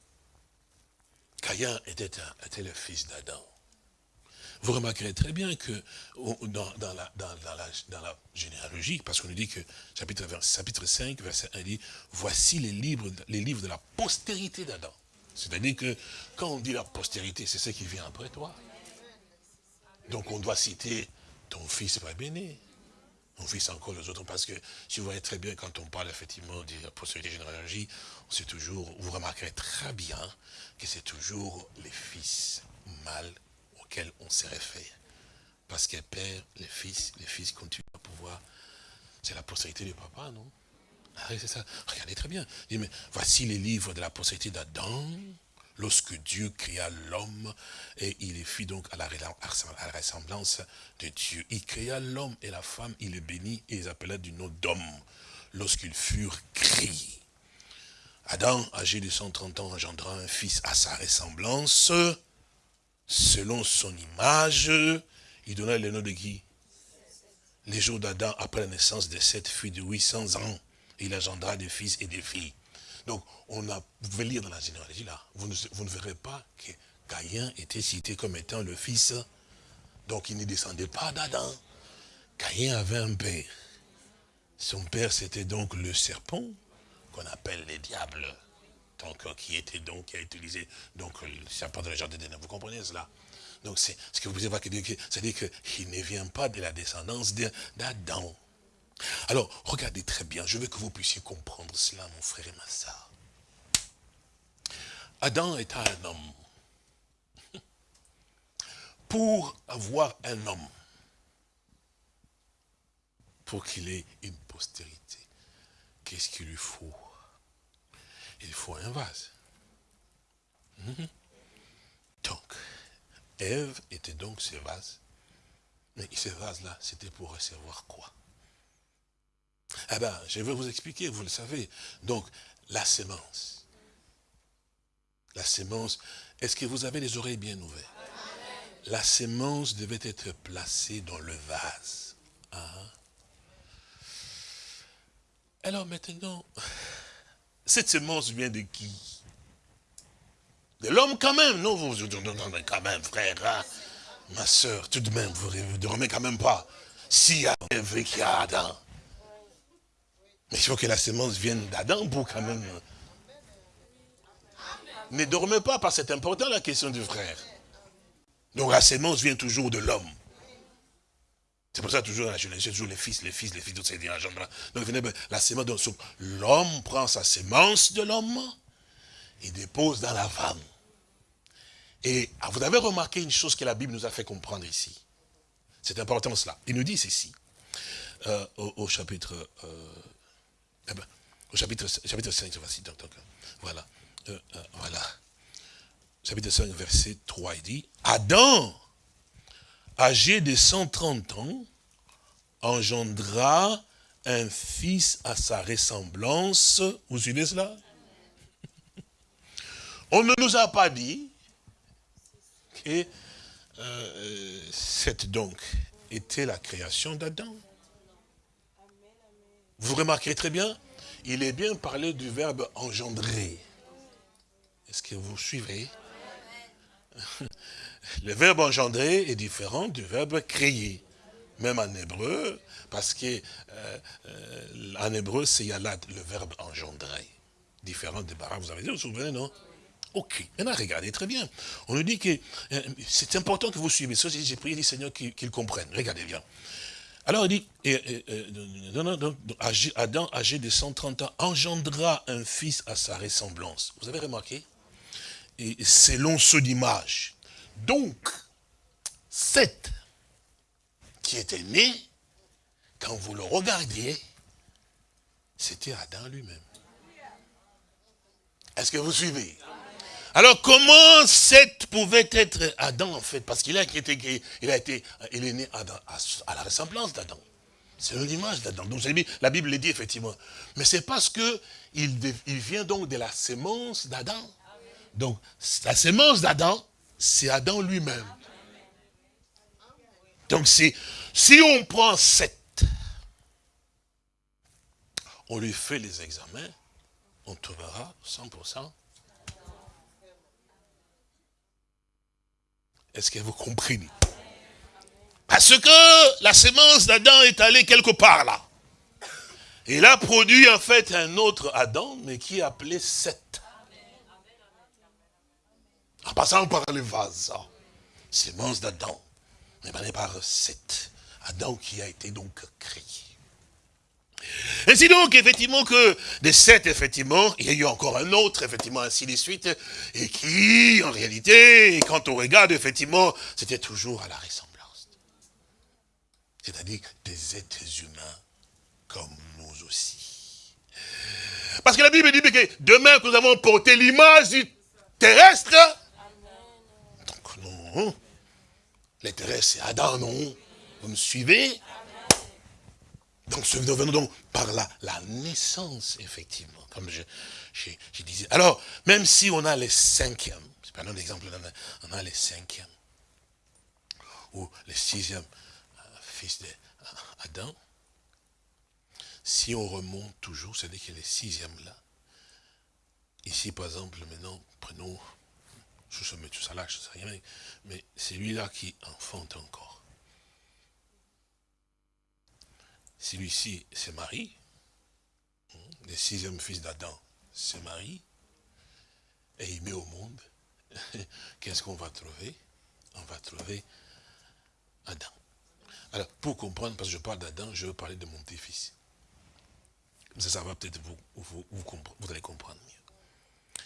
Caïn était, était le fils d'Adam, vous remarquerez très bien que dans, la, généalogie, parce qu'on nous dit que chapitre, chapitre 5, verset 1 dit, voici les livres, les livres de la postérité d'Adam. C'est-à-dire que quand on dit la postérité, c'est ce qui vient après toi. Donc on doit citer ton fils va béni, ton fils encore les autres, parce que si vous voyez très bien quand on parle effectivement de la postérité généalogie, toujours, vous remarquerez très bien que c'est toujours les fils mâles auxquels on se réfère. Parce qu'elle perd les fils, les fils continuent à pouvoir. C'est la postérité du papa, non? Ah c'est ça. Regardez très bien. voici les livres de la postérité d'Adam, lorsque Dieu créa l'homme, et il les fit donc à la, ressemblance de Dieu. Il créa l'homme et la femme, il les bénit et les appela du nom d'homme, lorsqu'ils furent créés. Adam, âgé de 130 ans, engendra un fils à sa ressemblance, selon son image. Il donna le nom de qui? Les jours d'Adam, après la naissance de cette fille de 800 ans, il engendra des fils et des filles. Donc, on a, vous pouvez lire dans la généalogie là, vous ne, vous ne verrez pas que Caïn était cité comme étant le fils, donc il ne descendait pas d'Adam. Caïn avait un père. Son père, c'était donc le serpent, qu'on appelle les diables, donc, qui était donc, qui a utilisé donc, serpent de la jardin Vous comprenez cela? Donc c'est ce que vous pouvez voir, c'est-à-dire qu'il ne vient pas de la descendance d'Adam. Alors, regardez très bien, je veux que vous puissiez comprendre cela, mon frère et ma soeur. Adam était un homme. [laughs] Pour avoir un homme, pour qu'il ait une postérité, qu'est-ce qu'il lui faut? Il faut un vase. Mhm. Donc, Ève était donc ce vase. Mais ce vase-là, c'était pour recevoir quoi? Eh bien, je vais vous expliquer, vous le savez. Donc, la sémence. La sémence, est-ce que vous avez les oreilles bien ouvertes? La sémence devait être placée dans le vase. Hein? Alors maintenant, cette sémence vient de qui? De l'homme quand même, non vous, quand même, frère, hein? ma soeur, tout de même, vous ne dormez quand même pas. Si y a Adam, mais il faut que la sémence vienne d'Adam pour quand même... Ne dormez pas, parce que c'est important la question du frère. Donc la sémence vient toujours de l'homme. C'est pour ça toujours la jeunesse, toujours les fils, les fils, les fils, c'est des Donc la sémence, l'homme prend sa sémence de l'homme et dépose dans la femme. Et ah, vous avez remarqué une chose que la Bible nous a fait comprendre ici. C'est important cela. Il nous dit ceci, euh, au, chapitre euh, eh ben, au chapitre, chapitre 5, voici, donc, donc, voilà, euh, voilà. Chapitre 5, verset 3, il dit, Adam, âgé de 130 ans, engendra un fils à sa ressemblance. Vous suivez cela? [laughs] On ne nous a pas dit que euh, cette donc était la création d'Adam. Vous remarquez très bien, il est bien parlé du verbe engendrer. Est-ce que vous suivez Le verbe engendrer est différent du verbe créer. Même en hébreu, parce que euh, euh, en hébreu, c'est yalad, le verbe engendrer. Différent des barak, vous avez dit, vous vous souvenez, non? Ok. Maintenant, regardez très bien. On nous dit que euh, c'est important que vous suivez. J'ai prié le Seigneur qu'il comprenne. Regardez bien. Alors il dit, Adam, âgé de 130 ans, engendra un fils à sa ressemblance. Vous avez remarqué? Et selon son image. Donc, Seth, qui était né, quand vous le regardiez, c'était Adam lui-même. Est-ce que vous suivez? Alors comment Seth pouvait être Adam en fait? Parce qu'il a été, il a été, il est né à, la ressemblance d'Adam. C'est l'image d'Adam. Donc la Bible le dit effectivement. Mais c'est parce que il, vient donc de la sémence d'Adam. Donc la sémence d'Adam, c'est Adam lui-même. Donc si, on prend Seth, on lui fait les examens, on trouvera 100% Est-ce que vous comprenez Parce que la sémence d'Adam est allée quelque part là. Il a produit en fait un autre Adam, mais qui est appelé Seth. En passant par le vase, hein. sémence d'Adam, mais par Seth. Adam qui a été donc créé. Ainsi donc, effectivement, que de sept, effectivement, il y a eu encore un autre, effectivement, ainsi de suite, et qui, en réalité, quand on regarde, effectivement, c'était toujours à la ressemblance. C'est-à-dire des êtres humains comme nous aussi. Parce que la Bible dit que demain nous avons porté l'image du terrestre, non, les terrestres c'est Adam, non? Vous me suivez? Donc, venons donc par la naissance, effectivement, comme je, disais. Alors, même si on a les cinquièmes, c'est pas un exemple, on a les cinquièmes, ou les sixièmes euh, fils d'Adam, si on remonte toujours, c'est-à-dire que les sixièmes là, ici par exemple, maintenant, prenons, je se mets tout ça là, je ne sais rien, mais c'est lui-là qui enfante encore. Celui-ci c'est Marie, le sixième fils d'Adam, c'est Marie, et il met au monde. [laughs] Qu'est-ce qu'on va trouver? On va trouver Adam. Alors, pour comprendre, parce que je parle d'Adam, je veux parler de mon petit-fils. Ça, ça va peut-être vous, vous, vous comprendre mieux.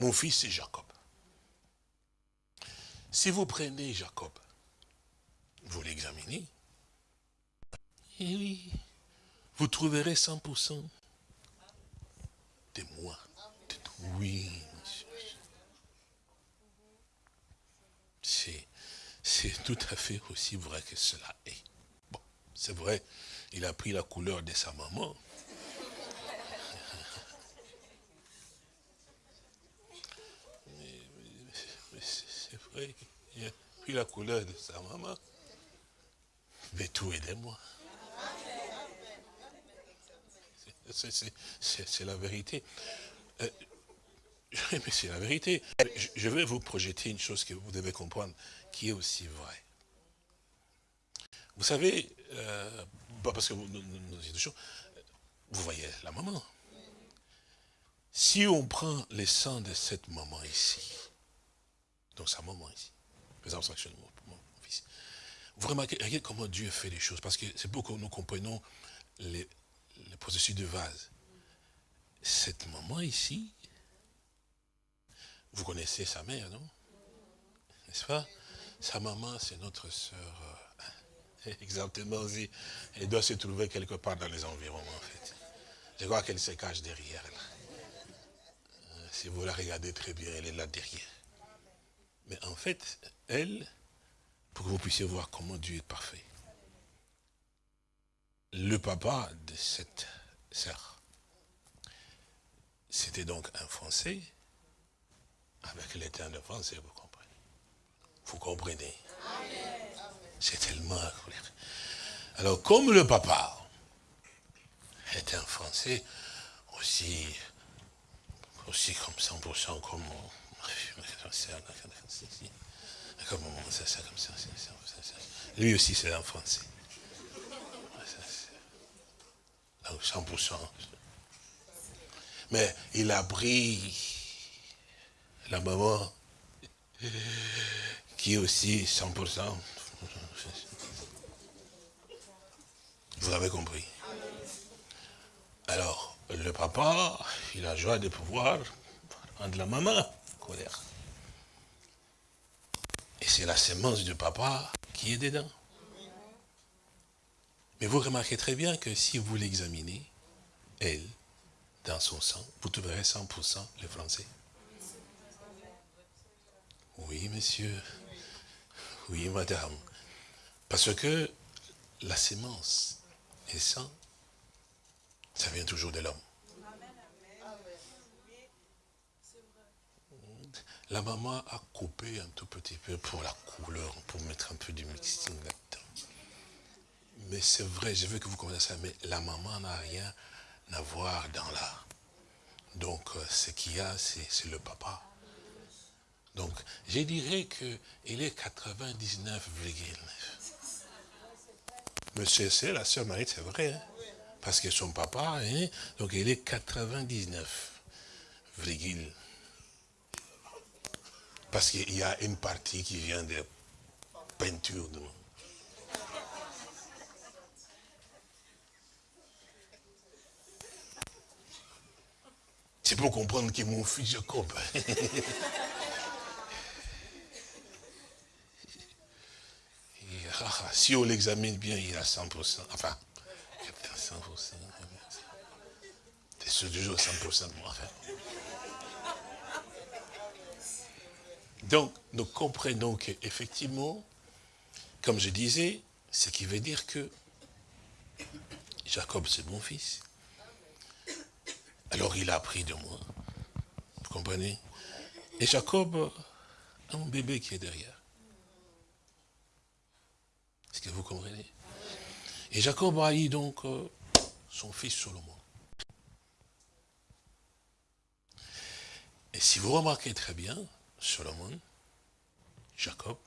Mon fils, c'est Jacob. Si vous prenez Jacob, vous l'examinez, et eh oui, vous trouverez 100% de moi. Oui. C'est tout à fait aussi vrai que cela est. Bon, c'est vrai, il a pris la couleur de sa maman. Vrai, il a pris la couleur de sa maman. Mais tout est de moi. C'est la vérité. Euh, mais c'est la vérité. Je vais vous projeter une chose que vous devez comprendre, qui est aussi vraie. Vous savez, euh, parce que vous, vous voyez la maman. Si on prend les sangs de cette maman ici, donc sa maman ici, les abstractions de mon, fils, vous remarquez, comment Dieu fait les choses, parce que c'est pour que nous comprenions le processus de vase. Cette maman ici, vous connaissez sa mère, non? N'est-ce pas? Sa maman, c'est notre sœur. Euh, [laughs] exactement aussi. Elle doit se trouver quelque part dans les environs, en fait. Je crois qu'elle se cache derrière. Euh, si vous la regardez très bien, elle est là derrière. Mais en fait, elle, pour que vous puissiez voir comment Dieu est parfait, le papa de cette sœur, c'était donc un Français, avec l'état de Français, vous comprenez. Vous comprenez. C'est tellement... Alors, comme le papa est un Français, aussi, aussi comme 100% comme... Lui aussi, c'est un Français. 100%. Mais il a pris la maman, qui aussi 100%. Vous avez compris. Alors, le papa, il a joie de pouvoir prendre la maman, colère. Et c'est la sémence du papa qui est dedans. Mais vous remarquez très bien que si vous l'examinez, elle, dans son sang, vous trouverez 100% les Français. Oui, monsieur. Oui, madame. Parce que la sémence et sang, ça vient toujours de l'homme. La maman a coupé un tout petit peu pour la couleur, pour mettre un peu du mixing là-dedans. Mais c'est vrai, je veux que vous compreniez ça, mais la maman n'a rien à voir dans l'art. Donc, euh, ce qu'il y a, c'est le papa. Donc, je dirais qu'il est 99,9. Mais c'est la sœur Marie, c'est vrai. Hein. Parce que son papa, hein, donc il est 99, virgule. Parce qu'il y a une partie qui vient de peinture. De... C'est pour comprendre que mon fils Jacob. [laughs] si on l'examine bien, il a 100%. Enfin, 100%. C'est toujours 100% de moi. Donc, nous comprenons qu'effectivement, comme je disais, ce qui veut dire que Jacob, c'est mon fils. Alors il a appris de moi. Vous comprenez? Et Jacob a un bébé qui est derrière. Est-ce que vous comprenez? Et Jacob a eu donc euh, son fils Solomon. Et si vous remarquez très bien, Solomon, Jacob,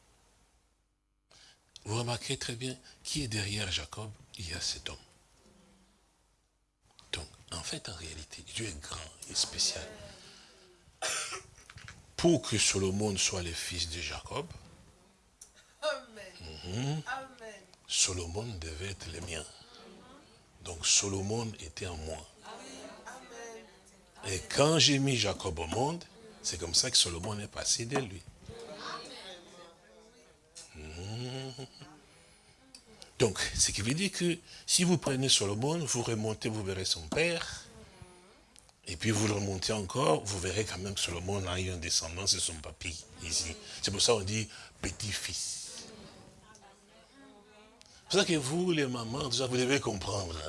vous remarquez très bien qui est derrière Jacob, il y a cet homme. Donc, en fait, en réalité, Dieu est grand et spécial. Pour que Solomon soit le fils de Jacob, mhm, Solomon devait être le mien. Donc Solomon était en moi. Et quand j'ai mis Jacob au monde, c'est comme ça que Solomon est passé de lui. Mhm. Donc, ce qui veut dire que si vous prenez Solomon, vous remontez, vous verrez son père. Et puis vous le remontez encore, vous verrez quand même que Solomon a eu un descendant, c'est son papy, ici. C'est pour ça qu'on dit petit-fils. C'est pour ça que vous, les mamans, vous devez comprendre.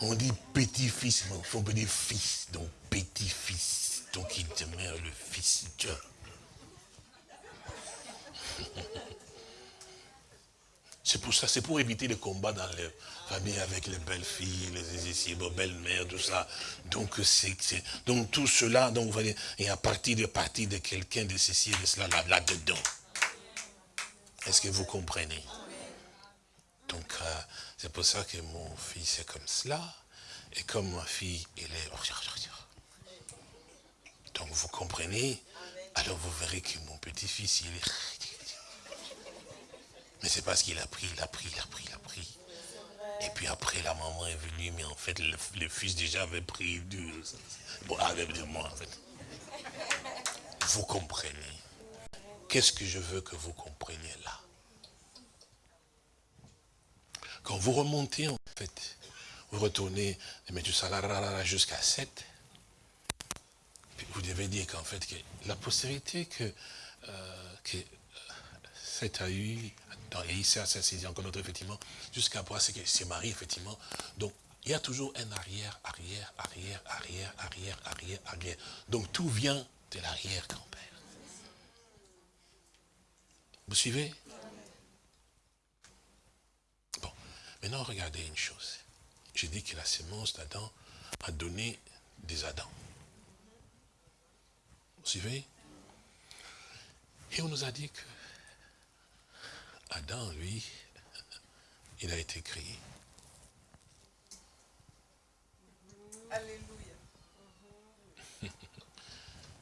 On dit petit-fils, mais il faut dire fils, donc petit-fils. Donc il demeure le fils de Dieu. [laughs] C'est pour ça, c'est pour éviter les combats dans les familles avec les belles filles, les les belles-mères, tout ça. Donc c'est donc tout cela, donc vous voyez, et à partir de partir de quelqu'un de ceci et de cela là-dedans. Est-ce que vous comprenez? Donc euh, c'est pour ça que mon fils est comme cela, et comme ma fille, elle est. Donc vous comprenez, alors vous verrez que mon petit-fils, il est [laughs] mais c'est parce qu'il a pris, il a pris, il a pris, il a pris. Et puis après, la maman est venue, mais en fait, le, fils déjà avait pris du... Bon, avec de moi, en fait. Vous comprenez. Qu'est-ce que je veux que vous compreniez là? Quand vous remontez, en fait, vous retournez de jusqu'à 7, vous devez dire qu'en fait, que la postérité que, euh, que 7 a eu, dans ça c'est encore notre, effectivement, jusqu'à voir c'est que c'est Marie, effectivement. Donc, il y a toujours un arrière, arrière, arrière, arrière, arrière, arrière, arrière. Donc, tout vient de l'arrière-grand-père. Vous suivez? Bon, maintenant, regardez une chose. J'ai dit que la sémence d'Adam a donné des Adams. Suivez Et on nous a dit que Adam, lui, il a été créé. Alléluia.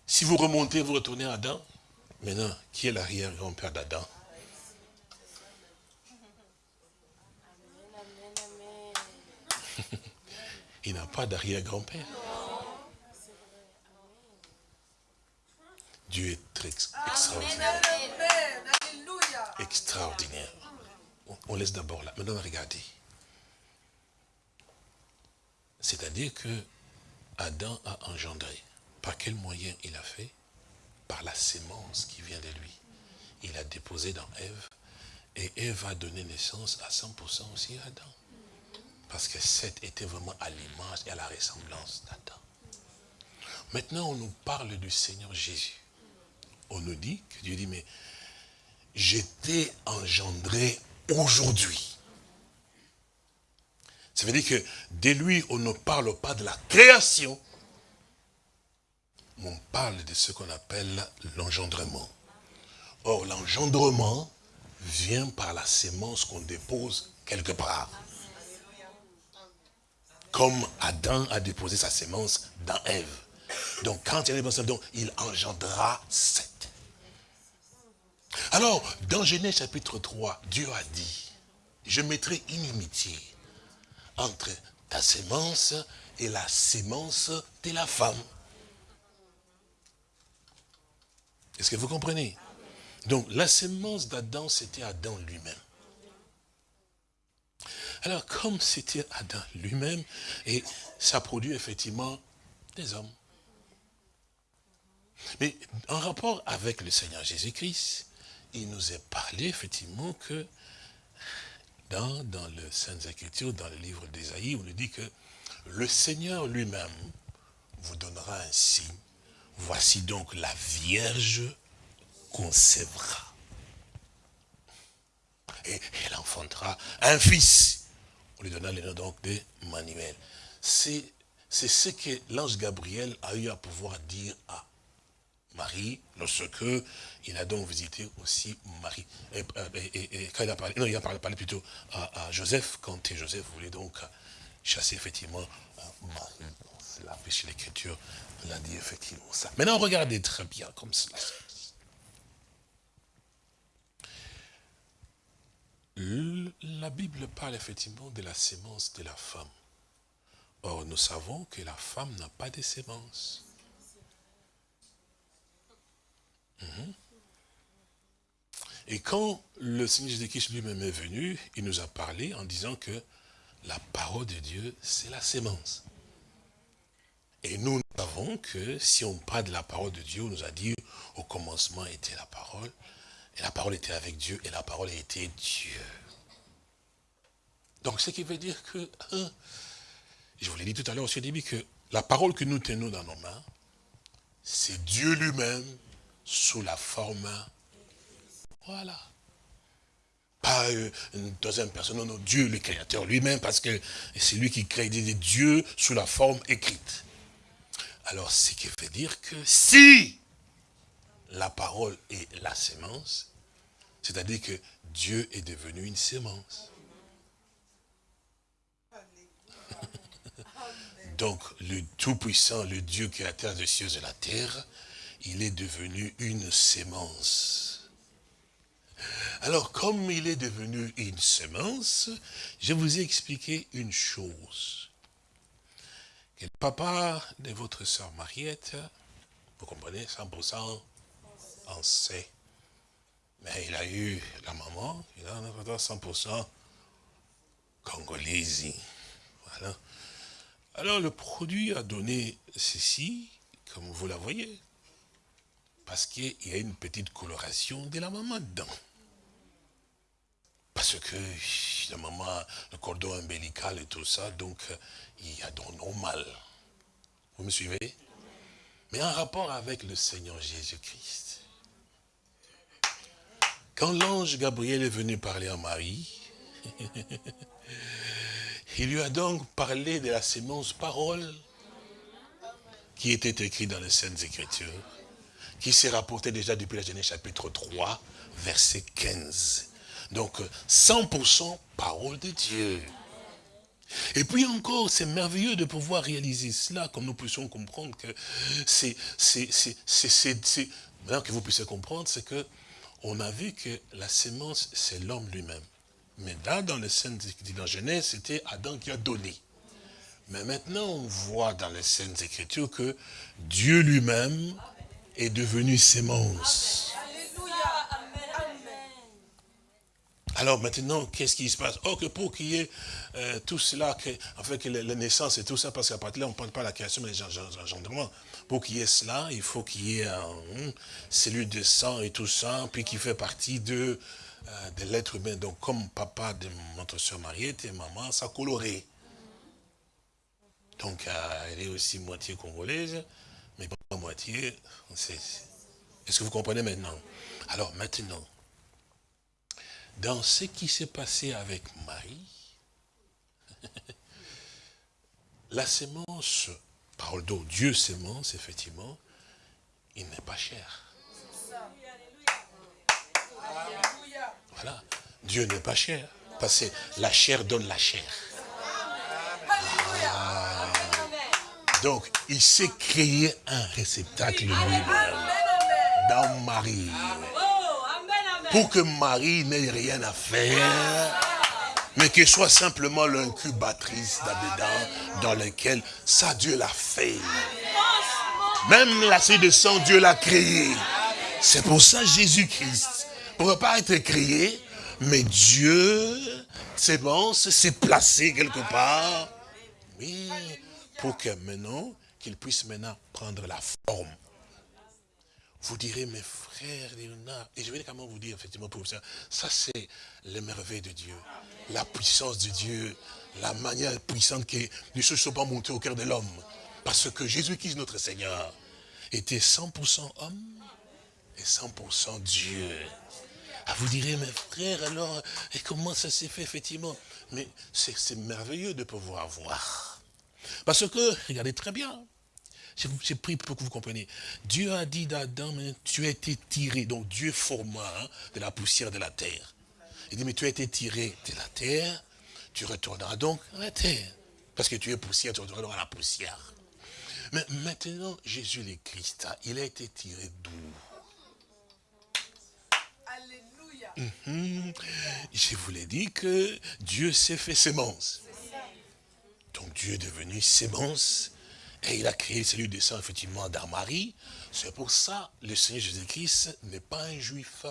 si vous remontez, vous retournez à Adam, maintenant, qui est l'arrière-grand-père d'Adam? [laughs] Il n'a pas d'arrière-grand-père. Dieu est très extraordinaire extraordinaire. On laisse d'abord là. Maintenant, regardez. C'est-à-dire que Adam a engendré. Par quel moyen il a fait? Par la sémence qui vient de lui. Il a déposé dans Ève. Et Ève a donné naissance à 100% aussi à Adam. Parce que Seth était vraiment à l'image et à la ressemblance d'Adam. Maintenant, on nous parle du Seigneur Jésus. On nous dit que Dieu dit, mais j'étais engendré aujourd'hui. Ça veut dire que de lui, on ne parle pas de la création, mais on parle de ce qu'on appelle l'engendrement. Or, l'engendrement vient par la sémence qu'on dépose quelque part. Comme Adam a déposé sa sémence dans Ève. Donc quand il a déposé donc il engendra sept. Alors, dans Genèse chapitre 3, Dieu a dit, je mettrai inimitié entre ta sémence et la sémence de la femme. Est-ce que vous comprenez? Donc, la sémence d'Adam, c'était Adam lui-même. Alors, comme c'était Adam lui-même, et ça produit effectivement des hommes. Mais en rapport avec le Seigneur Jésus-Christ, il nous est parlé effectivement que dans, dans le Saintes Écritures, dans le livre d'Ésaïe, on nous dit que le Seigneur lui-même vous donnera un signe. Voici donc la Vierge concevra. Et elle enfantera un fils. On lui donna le nom donc de Manuel. C'est ce que l'ange Gabriel a eu à pouvoir dire à Marie, lorsque il a donc visité aussi Marie. Et, quand il a parlé, non, il a parlé, plutôt à, Joseph, quand Joseph voulait donc chasser effectivement euh, Marie. La péché l'écriture l'a dit effectivement ça. Maintenant, regardez très bien comme cela. La Bible parle effectivement de la sémence de la femme. Or, nous savons que la femme n'a pas de sémence. Mhm. Et quand le Seigneur Jésus-Christ lui-même est venu, il nous a parlé en disant que la parole de Dieu, c'est la sémence. Et nous, savons que si on parle de la parole de Dieu, on nous a dit au commencement était la parole, et la parole était avec Dieu, et la parole était Dieu. Donc, ce qui veut dire que, hein, je vous l'ai dit tout à l'heure au début, que la parole que nous tenons dans nos mains, c'est Dieu lui-même sous la forme. Voilà. Pas euh, une deuxième personne, non, non, Dieu le Créateur lui-même, parce que c'est lui qui crée des dieux sous la forme écrite. Alors, ce qui veut dire que si la parole est la sémence, c'est-à-dire que Dieu est devenu une sémence. [laughs] Donc, le Tout-Puissant, le Dieu créateur des cieux et de la terre, il est devenu une sémence. Alors, comme il est devenu une sémence, je vous ai expliqué une chose. Que le papa de votre soeur Mariette, vous comprenez, 100% en sait. Mais il a eu la maman, il a 100% congolaise. Voilà. Alors le produit a donné ceci, comme vous la voyez. Parce qu'il y a une petite coloration de la maman dedans. Parce que la maman, le cordon ombilical et tout ça, donc il y a donc normal. Vous me suivez? Mais en rapport avec le Seigneur Jésus-Christ. Quand l'ange Gabriel est venu parler à Marie, [laughs] il lui a donc parlé de la sémence parole qui était écrite dans les Saintes Écritures qui s'est rapporté déjà depuis la Genèse chapitre 3, verset 15. Donc, 100% parole de Dieu. Et puis encore, c'est merveilleux de pouvoir réaliser cela, comme nous puissions comprendre que c'est, maintenant que vous puissiez comprendre, c'est que on a vu que la sémence, c'est l'homme lui-même. Mais là, dans les scènes dans Genèse, c'était Adam qui a donné. Mais maintenant, on voit dans les scènes écritures que Dieu lui-même est devenu sémence. Alors maintenant, qu'est-ce qui se passe? Oh, que pour qu'il y ait euh, tout cela, que, en fait, que la, naissance et tout ça, parce qu'à partir de là, on ne parle pas de la création, mais l'engendrement. Pour qu'il y ait cela, il faut qu'il y ait un hum, cellule de sang et tout ça, puis qui fait partie de, euh, de l'être humain. Donc, comme papa de notre soeur Mariette et maman, ça coloré. Donc, euh, elle est aussi moitié congolaise à moitié. Est-ce que vous comprenez maintenant? Alors maintenant, dans ce qui s'est passé avec Marie, [laughs] la sémence, parole d'eau, Dieu sémence, effectivement, il n'est pas cher. Voilà. Dieu n'est pas cher. Parce que la chair donne la chair. Donc, il s'est créé un réceptacle dans Marie. Pour que Marie n'ait rien à faire, mais qu'elle soit simplement l'incubatrice d'Abédan dans lequel ça Dieu l'a fait. Même la série de sang, Dieu l'a créé. C'est pour ça Jésus-Christ ne pourrait pas être créé, mais Dieu, c'est bon, s'est placé quelque part. Oui, pour que maintenant, qu'il puisse maintenant prendre la forme. Vous direz, mes frères, et je vais quand même vous dire, effectivement, pour ça, ça c'est les merveilles de Dieu, la puissance de Dieu, la manière puissante que les choses ne sont pas montées au cœur de l'homme. Parce que Jésus-Christ, notre Seigneur, était 100% homme et 100% Dieu. Ah, vous direz, mes frères, alors, et comment ça s'est fait, effectivement? Mais c'est merveilleux de pouvoir voir. Parce que, regardez très bien, j'ai pris pour que vous compreniez. Dieu a dit d'Adam, tu as été tiré, donc Dieu forma hein, de la poussière de la terre. Il dit, mais tu as été tiré de la terre, tu retourneras donc à la terre. Parce que tu es poussière, tu retourneras à la poussière. Mais maintenant, Jésus le Christ, il a été tiré d'où? Mhm. Je vous l'ai dit que Dieu s'est fait sémence. Donc Dieu est devenu sémence et il a créé celui de sang effectivement d'Armarie. C'est pour ça le Seigneur Jésus-Christ n'est pas un juif.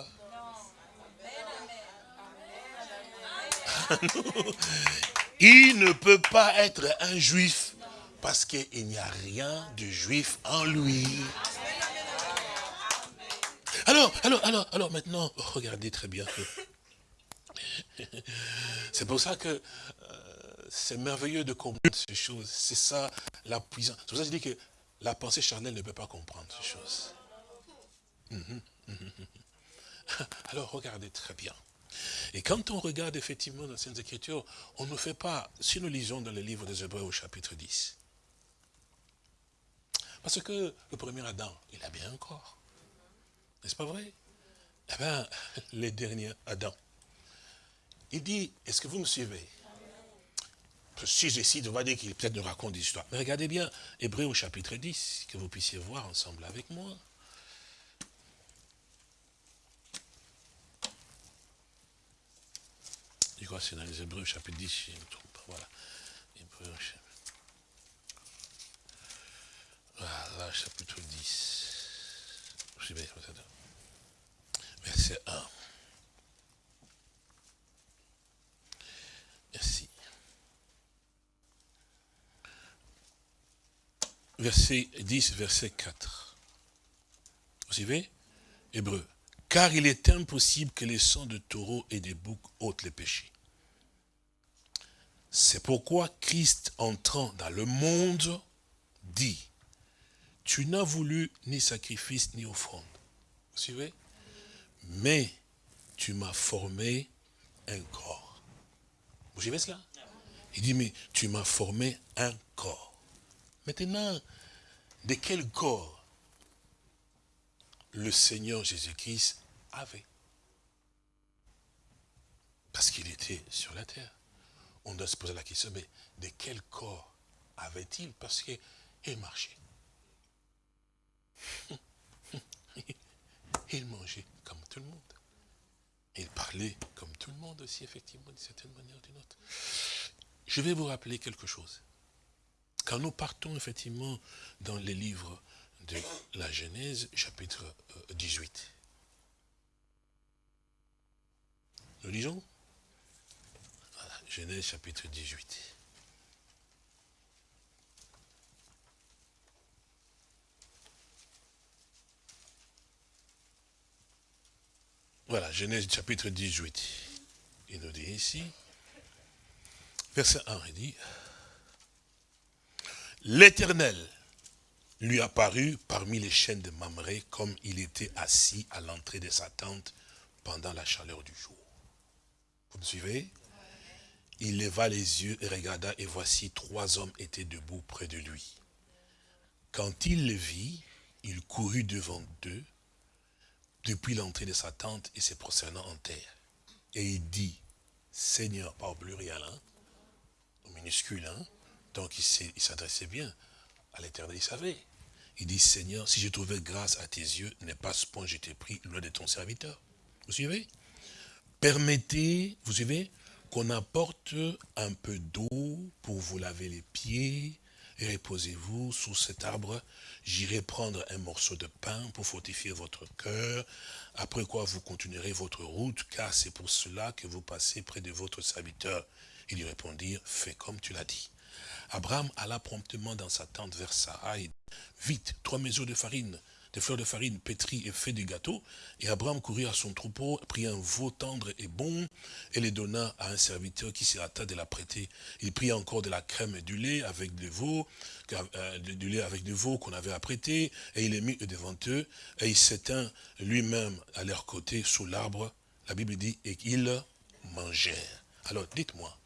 il ne peut pas être un juif parce qu'il n'y a rien de juif en lui. Alors, alors, alors, alors maintenant, regardez très bien. [laughs] C'est pour ça que euh, c'est merveilleux de comprendre ces choses. C'est ça la puissance. C'est pour ça que je dis que la pensée charnelle ne peut pas comprendre ces choses. Mhm, mhm, mhm. [laughs] Alors regardez très bien. Et quand on regarde effectivement dans ces Écritures, on ne fait pas, si nous lisons dans le livre des Hébreux au chapitre 10, parce que le premier Adam, il a bien un corps. N'est-ce pas vrai? Eh bien, [laughs] les derniers Adam. Il dit, est-ce que vous me suivez? Si j'essaie, on va dire qu'il peut-être nous raconte des histoires. Mais regardez bien, Hébreu au chapitre 10, que vous puissiez voir ensemble avec moi. Je crois que c'est dans les Hébreux chapitre 10, je me trompe. Voilà. Chapitre. Voilà, chapitre 10. Je vais, verset 1. Merci. Verset 10, verset 4. Vous suivez? Hébreu. Car il est impossible que les sangs de taureaux et des boucs ôtent les péchés. C'est pourquoi Christ entrant dans le monde dit, tu n'as voulu ni sacrifice ni offrande. Vous suivez? Mais tu m'as formé un corps. Vous suivez cela? Il dit, mais tu m'as formé un corps. Maintenant, de quel corps le Seigneur Jésus-Christ avait? Parce qu'il était sur la terre. On doit se poser la question, mais de quel corps avait-il? Parce qu'il marchait. [laughs] Il mangeait comme tout le monde. Il parlait comme tout le monde aussi, effectivement, d'une certaine manière ou d'une autre. Je vais vous rappeler quelque chose. Quand nous partons, effectivement, dans les livres de la Genèse, chapitre 18. Euh, nous lisons? Voilà, Genèse, chapitre 18. Voilà, Genèse chapitre 18. Il nous dit ici, verset 1, il dit, L'Éternel lui apparut parmi les chaînes de Mamré comme il était assis à l'entrée de sa tente pendant la chaleur du jour. Vous me suivez? Il leva les yeux et regarda, et voici trois hommes étaient debout près de lui. Quand il les vit, il courut devant eux, depuis l'entrée de sa tente et se prosternant en terre. Et il dit, Seigneur, pas au pluriel, hein, au minuscule, hein, donc il s'adressait bien à l'éternel, il savait. Il dit, Seigneur, si j'ai trouvé grâce à tes yeux, n'est pas ce point j'ai été pris loin de ton serviteur. Vous suivez? Permettez, vous suivez, qu'on apporte un peu d'eau pour vous laver les pieds et reposez-vous sous cet arbre. J'irai prendre un morceau de pain pour fortifier votre cœur, après quoi vous continuerez votre route, car c'est pour cela que vous passez près de votre serviteur. Il lui répondit, fais comme tu l'as dit. Abraham alla promptement dans sa tente vers Sarah et vite, trois mesures de farine, des fleurs de farine pétries et fait du gâteau. Et Abraham courut à son troupeau, prit un veau tendre et bon, et les donna à un serviteur qui s'y hâta de la prêter. Il prit encore de la crème et du lait avec du veau, euh, du lait avec du veau qu'on avait apprêté, et il les mit devant eux, et il s'éteint lui-même à leur côté sous l'arbre. La Bible dit, et qu'ils mangèrent. Alors, dites-moi,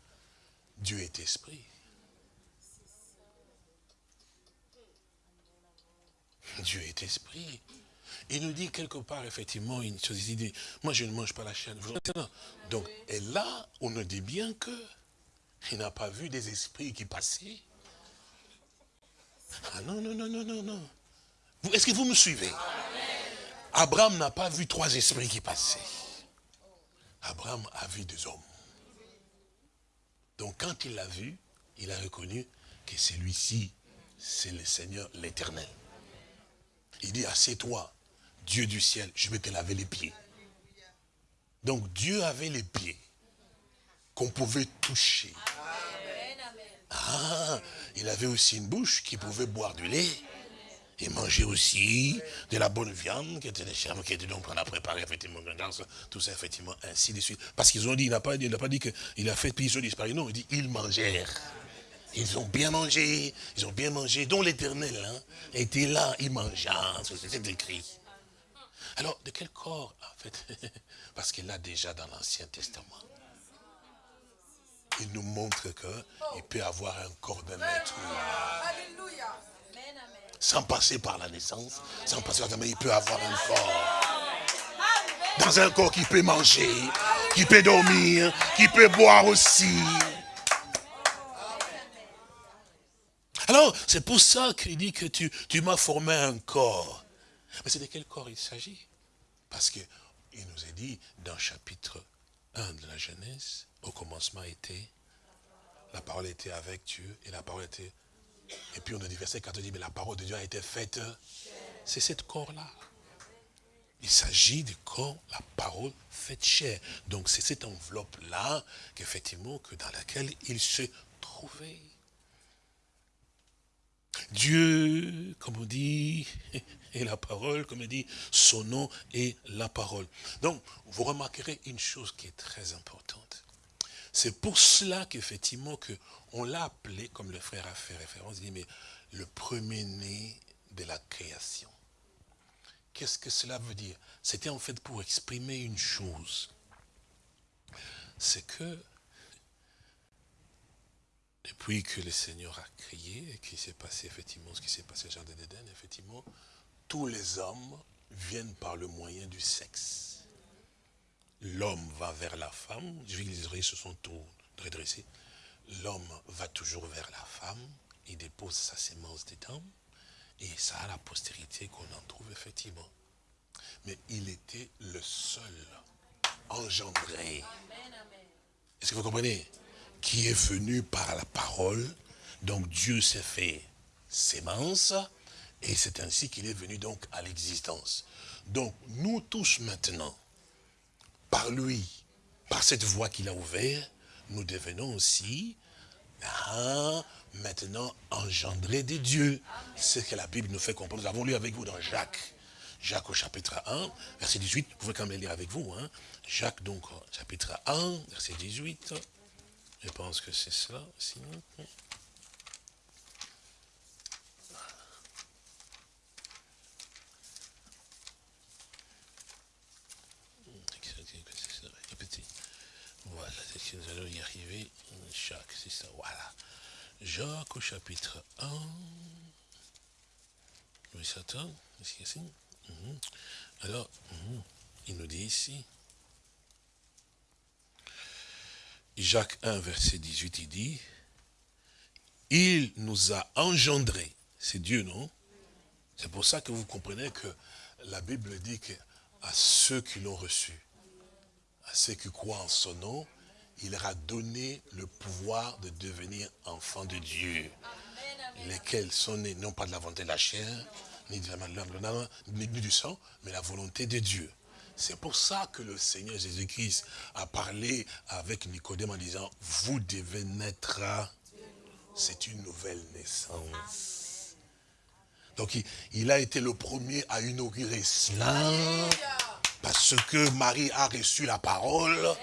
Dieu est esprit. Dieu est esprit. Il nous dit quelque part, effectivement, une chose, il dit, moi je ne mange pas la chaîne. Donc, et là, on nous dit bien que il n'a pas vu des esprits qui passaient. Ah non, non, non, non, non, non. Est-ce que vous me suivez? Abraham n'a pas vu trois esprits qui passaient. Abraham a vu des hommes. Donc quand il l'a vu, il a reconnu que celui-ci, c'est le Seigneur l'éternel. Il dit, assieds-toi, Dieu du ciel, je vais te laver les pieds. Donc Dieu avait les pieds qu'on pouvait toucher. Ah, il avait aussi une bouche qui pouvait boire du lait et manger aussi de la bonne viande qui était des chèvres, qui était donc on a préparé effectivement tout ça effectivement ainsi de suite. Parce qu'ils ont dit, il n'a pas, pas dit qu'il a fait puis ils ont disparu, non, il dit ils mangèrent. Ils ont bien mangé, ils ont bien mangé, dont l'éternel hein, était là, il mangea, c'est écrit. Alors, de quel corps, en fait? [laughs] Parce qu'il l'a déjà dans l'Ancien Testament. Il nous montre qu'il peut avoir un corps de maître. Sans passer par la naissance, sans passer par la il peut avoir un corps. Dans un corps qui peut manger, qui peut dormir, qui peut boire aussi. Alors, c'est pour ça qu'il dit que tu, m'as formé un corps. Mais c'est de quel corps il s'agit? Parce qu'il nous a dit dans chapitre 1 de la Genèse, au commencement était, la parole était avec Dieu, et la parole était... Et puis on a dit verset 4, dit, mais la parole de Dieu a été faite. C'est cette corps-là. Il s'agit du corps, la parole faite chair. Donc c'est cette enveloppe-là, qu'effectivement, que dans laquelle il se trouvait. Dieu, comme on dit, [laughs] est la parole, comme on dit, son nom est la parole. Donc, vous remarquerez une chose qui est très importante. C'est pour cela qu'effectivement, que on l'a appelé, comme le frère a fait référence, il dit, mais le premier-né de la création. Qu'est-ce que cela veut dire? C'était en fait pour exprimer une chose. C'est que depuis que le Seigneur a crié et qu'il s'est passé effectivement ce qui s'est passé au Jardin d'Éden, effectivement, tous les hommes viennent par le moyen du sexe. L'homme va vers la femme, les oreilles se sont tout redressées. L'homme va toujours vers la femme, il dépose sa sémence dedans, et ça a la postérité qu'on en trouve effectivement. Mais il était le seul engendré. Est-ce que vous comprenez? Qui est venu par la parole. Donc Dieu s'est fait sémence et c'est ainsi qu'il est venu donc à l'existence. Donc nous tous maintenant, par lui, par cette voie qu'il a ouverte, nous devenons aussi hein, maintenant engendrés de Dieu. C'est ce que la Bible nous fait comprendre. Nous avons lu avec vous dans Jacques. Jacques au chapitre 1, verset 18. Vous pouvez quand même lire avec vous. Hein. Jacques donc chapitre 1, verset 18. Je pense que c'est cela, sinon. Voilà, nous allons y arriver. Jacques, c'est ça, voilà. Jacques au chapitre 1. Oui, ça ici. Mhm. Alors, mhm, il nous dit ici. Jacques 1, verset 18, il dit, il nous a engendrés. C'est Dieu, non? C'est pour ça que vous comprenez que la Bible dit qu'à ceux qui l'ont reçu, à ceux qui croient en son nom, il leur a donné le pouvoir de devenir enfants de Dieu. Lesquels sont nés non pas de la volonté de la chair, ni de la main, ni du sang, mais la volonté de Dieu. C'est pour ça que le Seigneur Jésus-Christ a parlé avec Nicodème en disant, vous devez naître, c'est une nouvelle naissance. Donc il, a été le premier à inaugurer cela, parce que Marie a reçu la parole,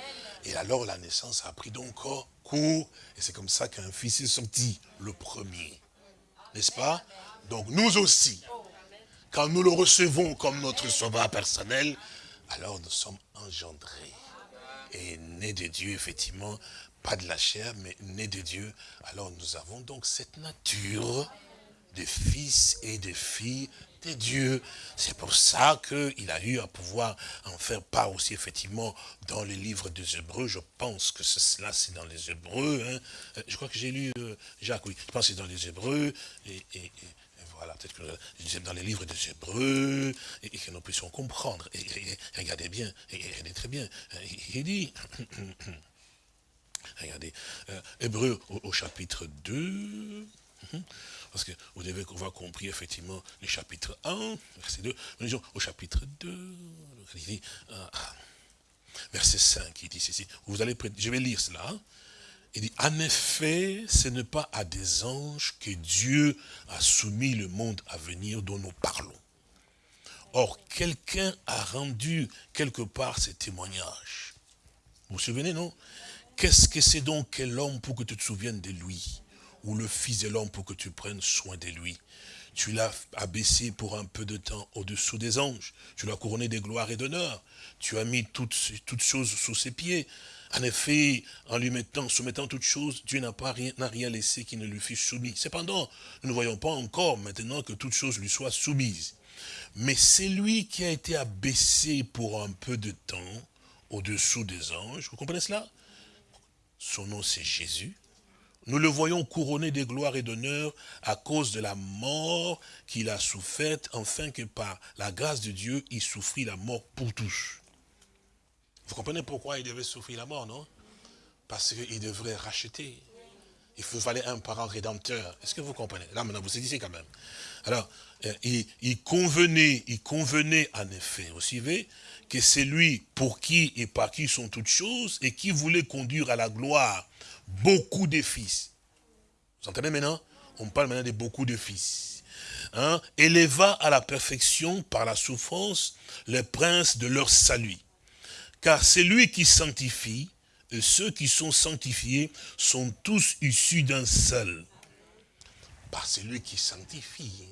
et alors la naissance a pris donc cours, et c'est comme ça qu'un fils est sorti, le premier. N'est-ce pas? Donc nous aussi, quand nous le recevons comme notre sauveur personnel, alors nous sommes engendrés. Et nés de Dieu, effectivement, pas de la chair, mais nés de Dieu. Alors nous avons donc cette nature de fils et de filles de Dieu. C'est pour ça qu'il a eu à pouvoir en faire part aussi, effectivement, dans les livres des Hébreux. Je pense que cela, c'est dans les Hébreux. Hein. Euh, je crois que j'ai lu euh, Jacques, oui. Je pense que c'est dans les Hébreux. Voilà, peut-être que dans les livres des Hébreux, et, que nous puissions comprendre. Regardez bien, et, regardez très bien. Il dit, [coughs] regardez, euh, Hébreux au, chapitre 2, parce que vous devez avoir compris effectivement le chapitre 1, verset 2, au chapitre 2, il dit, euh, verset 5, il dit ceci, vous allez, je vais lire cela, hein. Il dit, en effet, ce n'est pas à des anges que Dieu a soumis le monde à venir dont nous parlons. Or, quelqu'un a rendu quelque part ces témoignages. Vous vous souvenez, non? Qu'est-ce que c'est donc que l'homme pour que tu te souviennes de lui? Ou le fils de l'homme pour que tu prennes soin de lui? Tu l'as abaissé pour un peu de temps au-dessous des anges. Tu l'as couronné de gloire et d'honneur. Tu as mis toutes, toutes choses sous ses pieds. En effet, en lui mettant, soumettant toutes choses, Dieu n'a pas rien, laissé qui ne lui fût soumis. Cependant, nous ne voyons pas encore maintenant que toutes choses lui soient soumises. Mais c'est lui qui a été abaissé pour un peu de temps au-dessous des anges. Vous comprenez cela? Son nom c'est Jésus. Nous le voyons couronné de gloire et d'honneur à cause de la mort qu'il a soufferte, afin que par la grâce de Dieu, il souffrit la mort pour tous. Vous comprenez pourquoi il devait souffrir la mort, non? Parce qu'il devrait racheter. Il fallait un parent rédempteur. Est-ce que vous comprenez? Là, maintenant, vous saisissez quand même. Alors, euh, il, convenait, il convenait en effet, vous suivez, que c'est lui pour qui et par qui sont toutes choses et qui voulait conduire à la gloire beaucoup de fils. Vous entendez maintenant? On parle maintenant de beaucoup de fils. Hein? Éleva à la perfection par la souffrance les princes de leur salut. Car c'est lui qui sanctifie, et ceux qui sont sanctifiés sont tous issus d'un seul. Par celui qui sanctifie.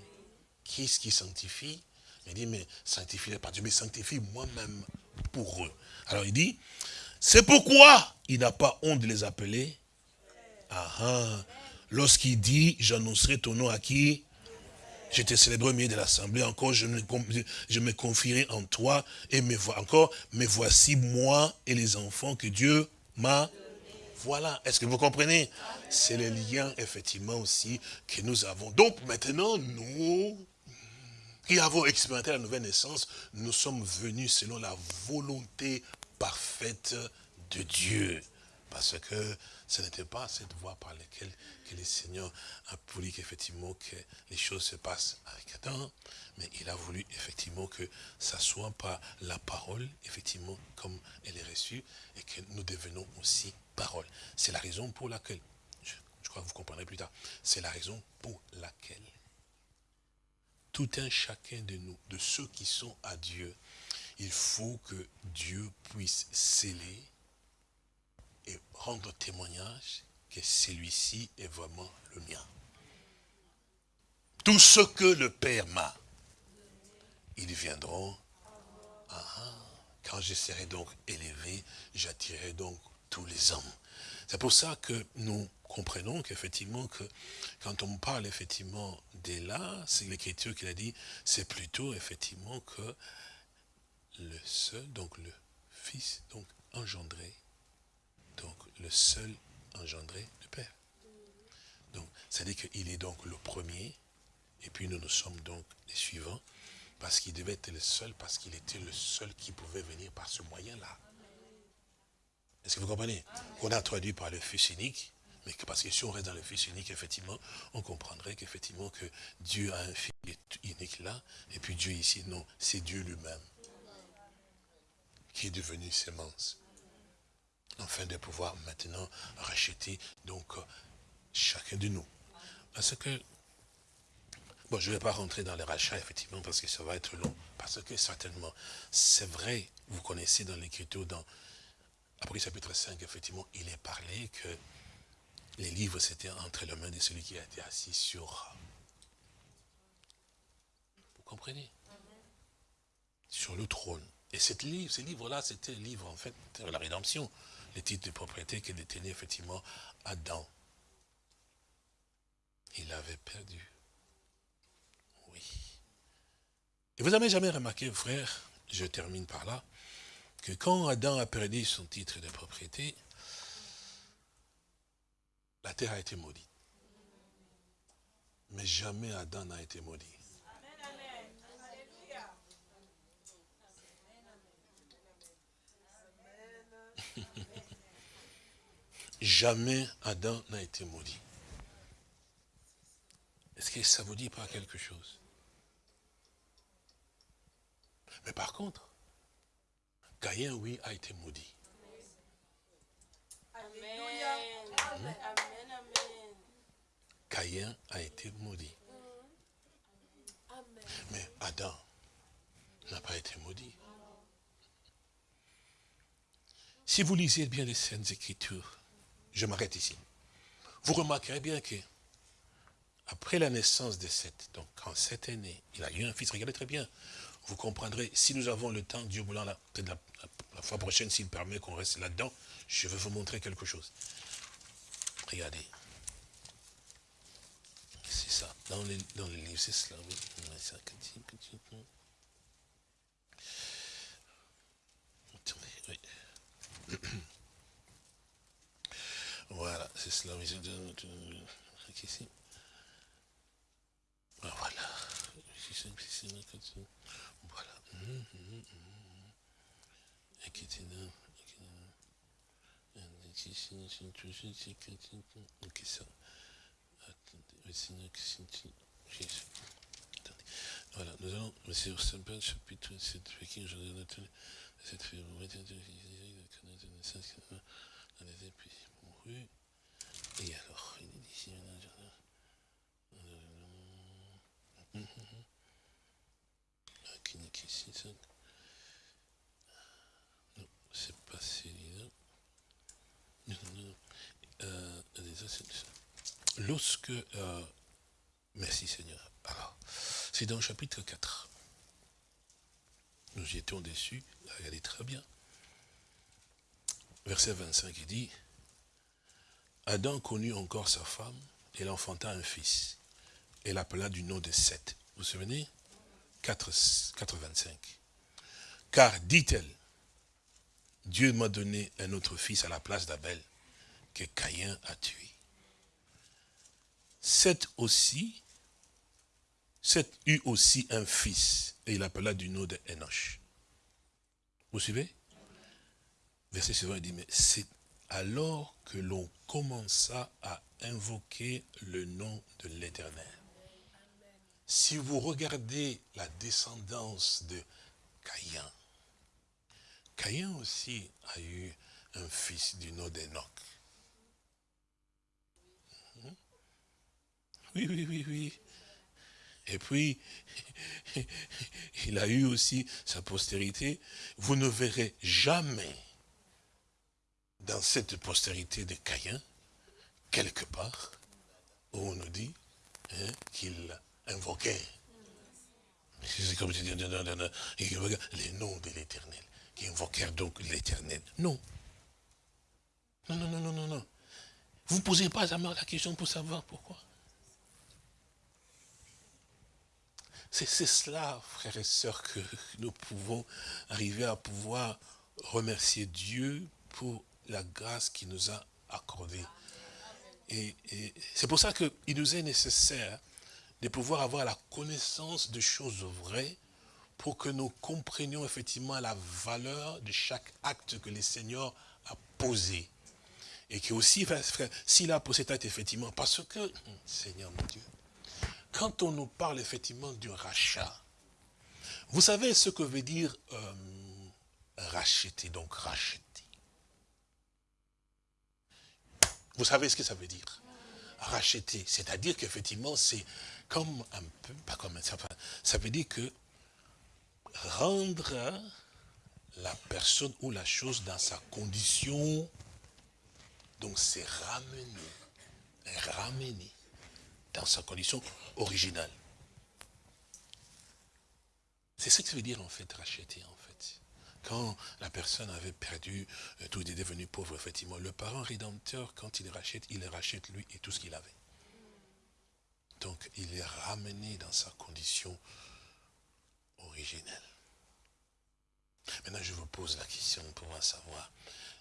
Qui est-ce qui sanctifie? Il dit, mais sanctifie pas Dieu, mais sanctifie moi-même pour eux. Alors il dit, c'est pourquoi il n'a pas honte de les appeler. Ah, ah. Lorsqu'il dit, j'annoncerai ton nom à qui? J'étais célébré au milieu de l'assemblée, encore je me, je me confierai en toi, et me encore, mais voici moi et les enfants que Dieu m'a voilà, est-ce que vous comprenez? C'est le lien, effectivement, aussi, que nous avons. Donc, maintenant, nous, qui avons expérimenté la nouvelle naissance, nous sommes venus selon la volonté parfaite de Dieu. Parce que ce n'était pas cette voie par laquelle que le Seigneur a voulu qu'effectivement que les choses se passent avec Adam, mais il a voulu effectivement que ça soit pas la parole, effectivement, comme elle est reçue, et que nous devenons aussi parole. C'est la raison pour laquelle, je crois que vous comprendrez plus tard, c'est la raison pour laquelle tout un chacun de nous, de ceux qui sont à Dieu, il faut que Dieu puisse sceller et rendre témoignage que celui-ci est vraiment le mien. Tout ce que le Père m'a, ils viendront. Ah, quand je serai donc élevé, j'attirerai donc tous les hommes. C'est pour ça que nous comprenons qu'effectivement, que quand on parle effectivement là, c'est l'écriture qu'il a dit, c'est plutôt effectivement que le seul, donc le Fils, donc engendré donc le seul engendré du Père. Donc, c'est-à-dire qu'il est donc le premier, et puis nous nous sommes donc les suivants, parce qu'il devait être le seul, parce qu'il était le seul qui pouvait venir par ce moyen-là. Est-ce que vous comprenez? On a traduit par le Fils unique, mais parce que si on reste dans le Fils unique, effectivement, on comprendrait qu'effectivement que Dieu a un Fils unique là, et puis Dieu ici, non, c'est Dieu lui-même qui est devenu sémence. Afin de pouvoir maintenant racheter donc chacun de nous. Parce que, bon, je ne vais pas rentrer dans les rachats, effectivement, parce que ça va être long. Parce que certainement, c'est vrai, vous connaissez dans l'Écriture, dans après chapitre 5, effectivement, il est parlé que les livres, c'était entre les mains de celui qui a été assis sur... Vous comprenez? Sur le trône. Et cette livre, ces livres-là, c'était le livre, en fait, de la rédemption. Les titres de propriété que détenait effectivement Adam. Il avait perdu. Oui. Et vous n'avez jamais remarqué, frère, je termine par là, que quand Adam a perdu son titre de propriété, la terre a été maudite. Mais jamais Adam n'a été maudit. Jamais Adam n'a été maudit. Est-ce que ça vous dit pas quelque chose? Mais par contre, Caïn, oui, a été maudit. Amen. Caïn a été maudit. Mais Adam n'a pas été maudit. Si vous lisez bien les Saintes Écritures, je m'arrête ici, vous remarquerez bien que après la naissance de Seth, donc quand Seth est né, il a eu un fils, regardez très bien, vous comprendrez, si nous avons le temps, Dieu voulant, la, fois prochaine, s'il permet qu'on reste là-dedans, je vais vous montrer quelque chose. Regardez. C'est ça, dans les livres, c'est cela, oui. Oui. [clears throat] Voilà, c'est cela. Ici. Voilà. Voilà. Voilà, nous allons, monsieur Sempin, chapitre 7, Pékin, je Et alors, il est ici. Non, c'est pas celui-là. Non, non, non. Euh, Lorsque, euh, merci Seigneur, alors, c'est dans le chapitre 4. Nous y étions déçus, regardez très bien. Verset 25, il dit, Adam connut encore sa femme, et elle enfanta un fils. Et l'appela du nom de Seth. Vous vous souvenez? 4, 4 25. Car, dit-elle, Dieu m'a donné un autre fils à la place d'Abel, que Caïn a tué. Seth aussi, Seth eut aussi un fils, et il appela du nom de Enoch. Vous suivez? Verset suivant, il dit, mais c'est alors que l'on commença à invoquer le nom de l'Éternel. Si vous regardez la descendance de Caïn, Caïn aussi a eu un fils du nom d'Enoch. Oui, oui, oui, oui. Et puis, [laughs] il a eu aussi sa postérité. Vous ne verrez jamais dans cette postérité de Caïn, quelque part, où on nous dit hein, qu'il invoquait. C'est comme si les noms de l'éternel, qui invoquèrent donc l'éternel. Non. Non, non, non, non, non, non. Vous ne posez pas jamais la question pour savoir pourquoi. C'est cela, frères et sœurs, que nous pouvons arriver à pouvoir remercier Dieu pour la grâce qu'il nous a accordée. Et, c'est pour ça qu'il nous est nécessaire de pouvoir avoir la connaissance de choses vraies pour que nous comprenions effectivement la valeur de chaque acte que le Seigneur a posé. Et que aussi, s'il a posé cet acte, effectivement, parce que, Seigneur mon Dieu, quand on nous parle effectivement du rachat, vous savez ce que veut dire euh, racheter, donc racheter. Vous savez ce que ça veut dire? Racheter, c'est-à-dire qu'effectivement, c'est comme un peu, pas comme ça, ça veut dire que rendre la personne ou la chose dans sa condition, donc c'est ramener, ramener dans sa condition originale. C'est ce que ça veut dire en fait, racheter. Quand la personne avait perdu, euh, tout est devenu pauvre, effectivement, le parent rédempteur, quand il rachète, il rachète lui et tout ce qu'il avait. Donc il est ramené dans sa condition originelle. Maintenant, je vous pose la question pour savoir.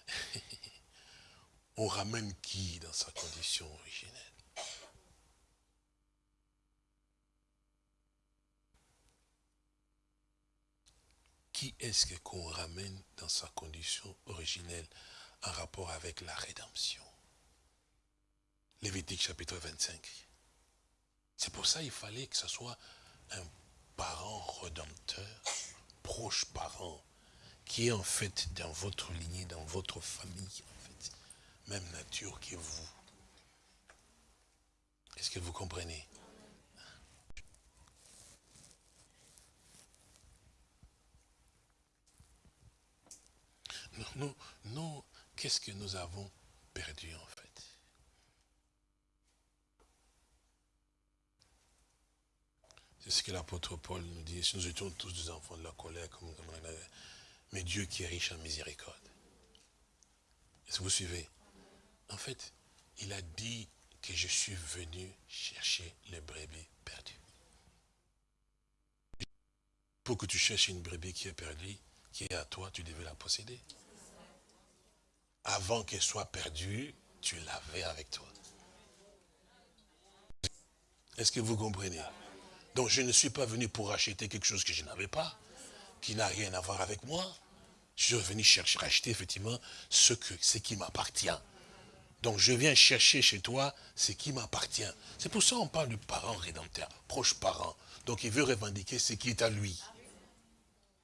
[laughs] On ramène qui dans sa condition originelle? Qui est-ce qu'on ramène dans sa condition originelle en rapport avec la rédemption? Lévitique chapitre 25. C'est pour ça qu'il fallait que ce soit un parent rédempteur, proche parent, qui est en fait dans votre lignée, dans votre famille, en fait, même nature que vous. Est-ce que vous comprenez? Nous, nous, qu'est-ce que nous avons perdu en fait? C'est ce que l'apôtre Paul nous dit. Si nous étions tous des enfants de la colère, comme, mais Dieu qui est riche en miséricorde. Est-ce que vous suivez? En fait, il a dit que je suis venu chercher les brebis perdues. Pour que tu cherches une brebis qui est perdue, qui est à toi, tu devais la posséder avant qu'elle soit perdue, tu l'avais avec toi. Est-ce que vous comprenez? Donc je ne suis pas venu pour acheter quelque chose que je n'avais pas, qui n'a rien à voir avec moi. Je suis venu chercher, acheter effectivement ce, ce qui m'appartient. Donc je viens chercher chez toi ce qui m'appartient. C'est pour ça qu'on parle du parent rédempteur, proche parent. Donc il veut revendiquer ce qui est à lui.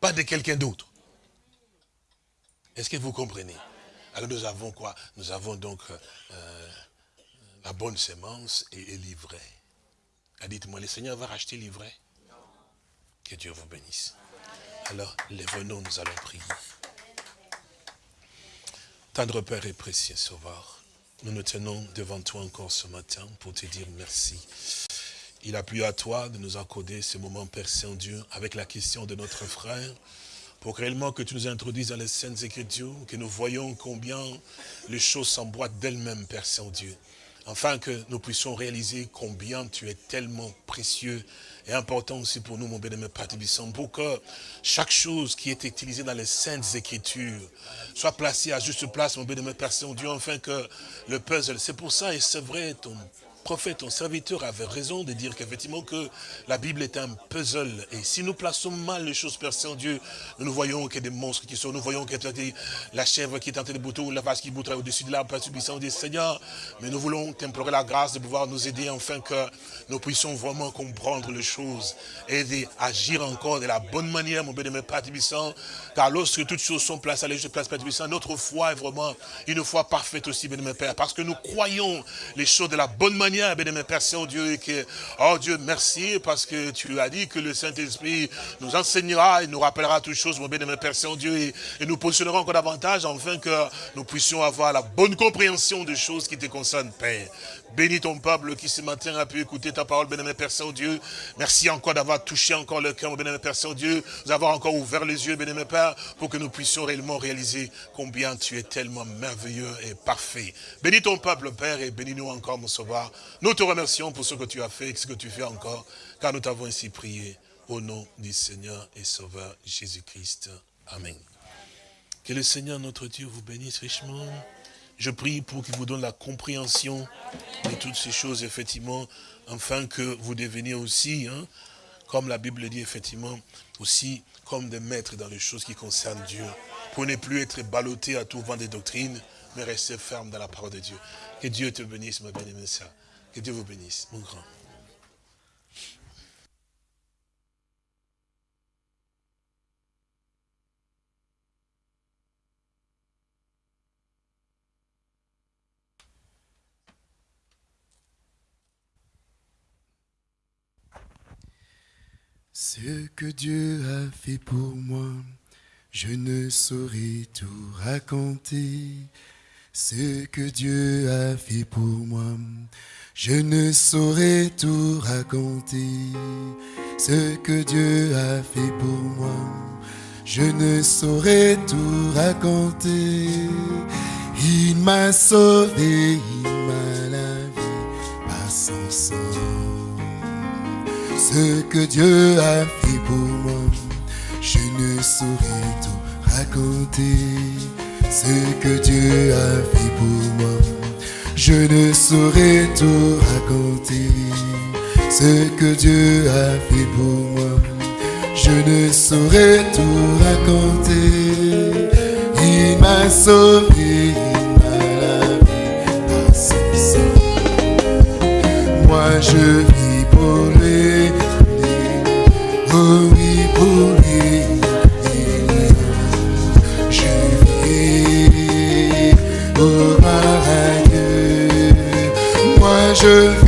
Pas de quelqu'un d'autre. Est-ce que vous comprenez? Alors nous avons quoi? Nous avons donc euh, euh, la bonne sémence et, l'ivraie. Ah, dites-moi, le Seigneur va racheter l'ivraie Que Dieu vous bénisse. Alors, les venons, nous allons prier. Tendre Père et précieux Sauveur, nous nous tenons devant toi encore ce matin pour te dire merci. Il a plu à toi de nous accorder ce moment, Père Saint-Dieu, avec la question de notre frère, pour réellement que tu nous introduises dans les Saintes Écritures, que nous voyons combien les choses s'emboîtent d'elles-mêmes, Père Saint-Dieu. Afin que nous puissions réaliser combien tu es tellement précieux et important aussi pour nous, mon bien-aimé Père pour que chaque chose qui est utilisée dans les Saintes Écritures soit placée à juste place, mon bien-aimé Père Saint-Dieu, afin que le puzzle, c'est pour ça, et c'est vrai, ton prophète, ton serviteur avait raison de dire qu'effectivement que la Bible est un puzzle. Et si nous plaçons mal les choses, Père Saint-Dieu, nous voyons qu'il y a des monstres qui sont, nous voyons qu'il y a la chèvre qui est en train de bouter, ou la vache qui boutera au-dessus de l'arbre, Père subissant des Seigneur. Mais nous voulons t'implorer la grâce de pouvoir nous aider afin que nous puissions vraiment comprendre les choses et agir encore de la bonne manière, mon bénémoine Père Tibissant. Car lorsque toutes choses sont placées à la juste place, Père Tibissant, notre foi est vraiment une foi parfaite aussi, bénémoine Père. Parce que nous croyons les choses de la bonne manière bien aimé Père Saint-Dieu, que, oh Dieu, merci, parce que tu as dit que le Saint-Esprit nous enseignera et nous rappellera toutes choses, mon bien-aimé Père Saint-Dieu, et, et, nous positionnerons encore davantage, afin que nous puissions avoir la bonne compréhension des choses qui te concernent, Père. Bénis ton peuple qui ce matin a pu écouter ta parole, bénémoine Père Saint-Dieu. Merci encore d'avoir touché encore le cœur, bénémoine Père Saint-Dieu. Nous avons encore ouvert les yeux, bénémoine Père, pour que nous puissions réellement réaliser combien tu es tellement merveilleux et parfait. Bénis ton peuple, Père, et bénis-nous encore, mon sauveur. Nous te remercions pour ce que tu as fait et ce que tu fais encore, car nous t'avons ainsi prié au nom du Seigneur et Sauveur Jésus-Christ. Amen. Que le Seigneur notre Dieu vous bénisse richement. Je prie pour qu'il vous donne la compréhension de toutes ces choses, effectivement, afin que vous deveniez aussi, hein, comme la Bible dit, effectivement, aussi comme des maîtres dans les choses qui concernent Dieu, pour ne plus être ballotté à tout vent des doctrines, mais rester ferme dans la parole de Dieu. Que Dieu te bénisse, ma bien-aimée. Que Dieu vous bénisse, mon grand. Ce que Dieu a fait pour moi, je ne saurais tout raconter. Ce que Dieu a fait pour moi, je ne saurais tout raconter. Ce que Dieu a fait pour moi, je ne saurais tout raconter. Il m'a sauvé, il m'a la vie par son sang ce que Dieu a fait pour moi. Je ne saurais tout raconter. Ce que Dieu a fait pour moi. Je ne saurais tout raconter. Ce que Dieu a fait pour moi. Je ne saurais tout raconter. Il m'a sauvé, il m'a. Moi je Moi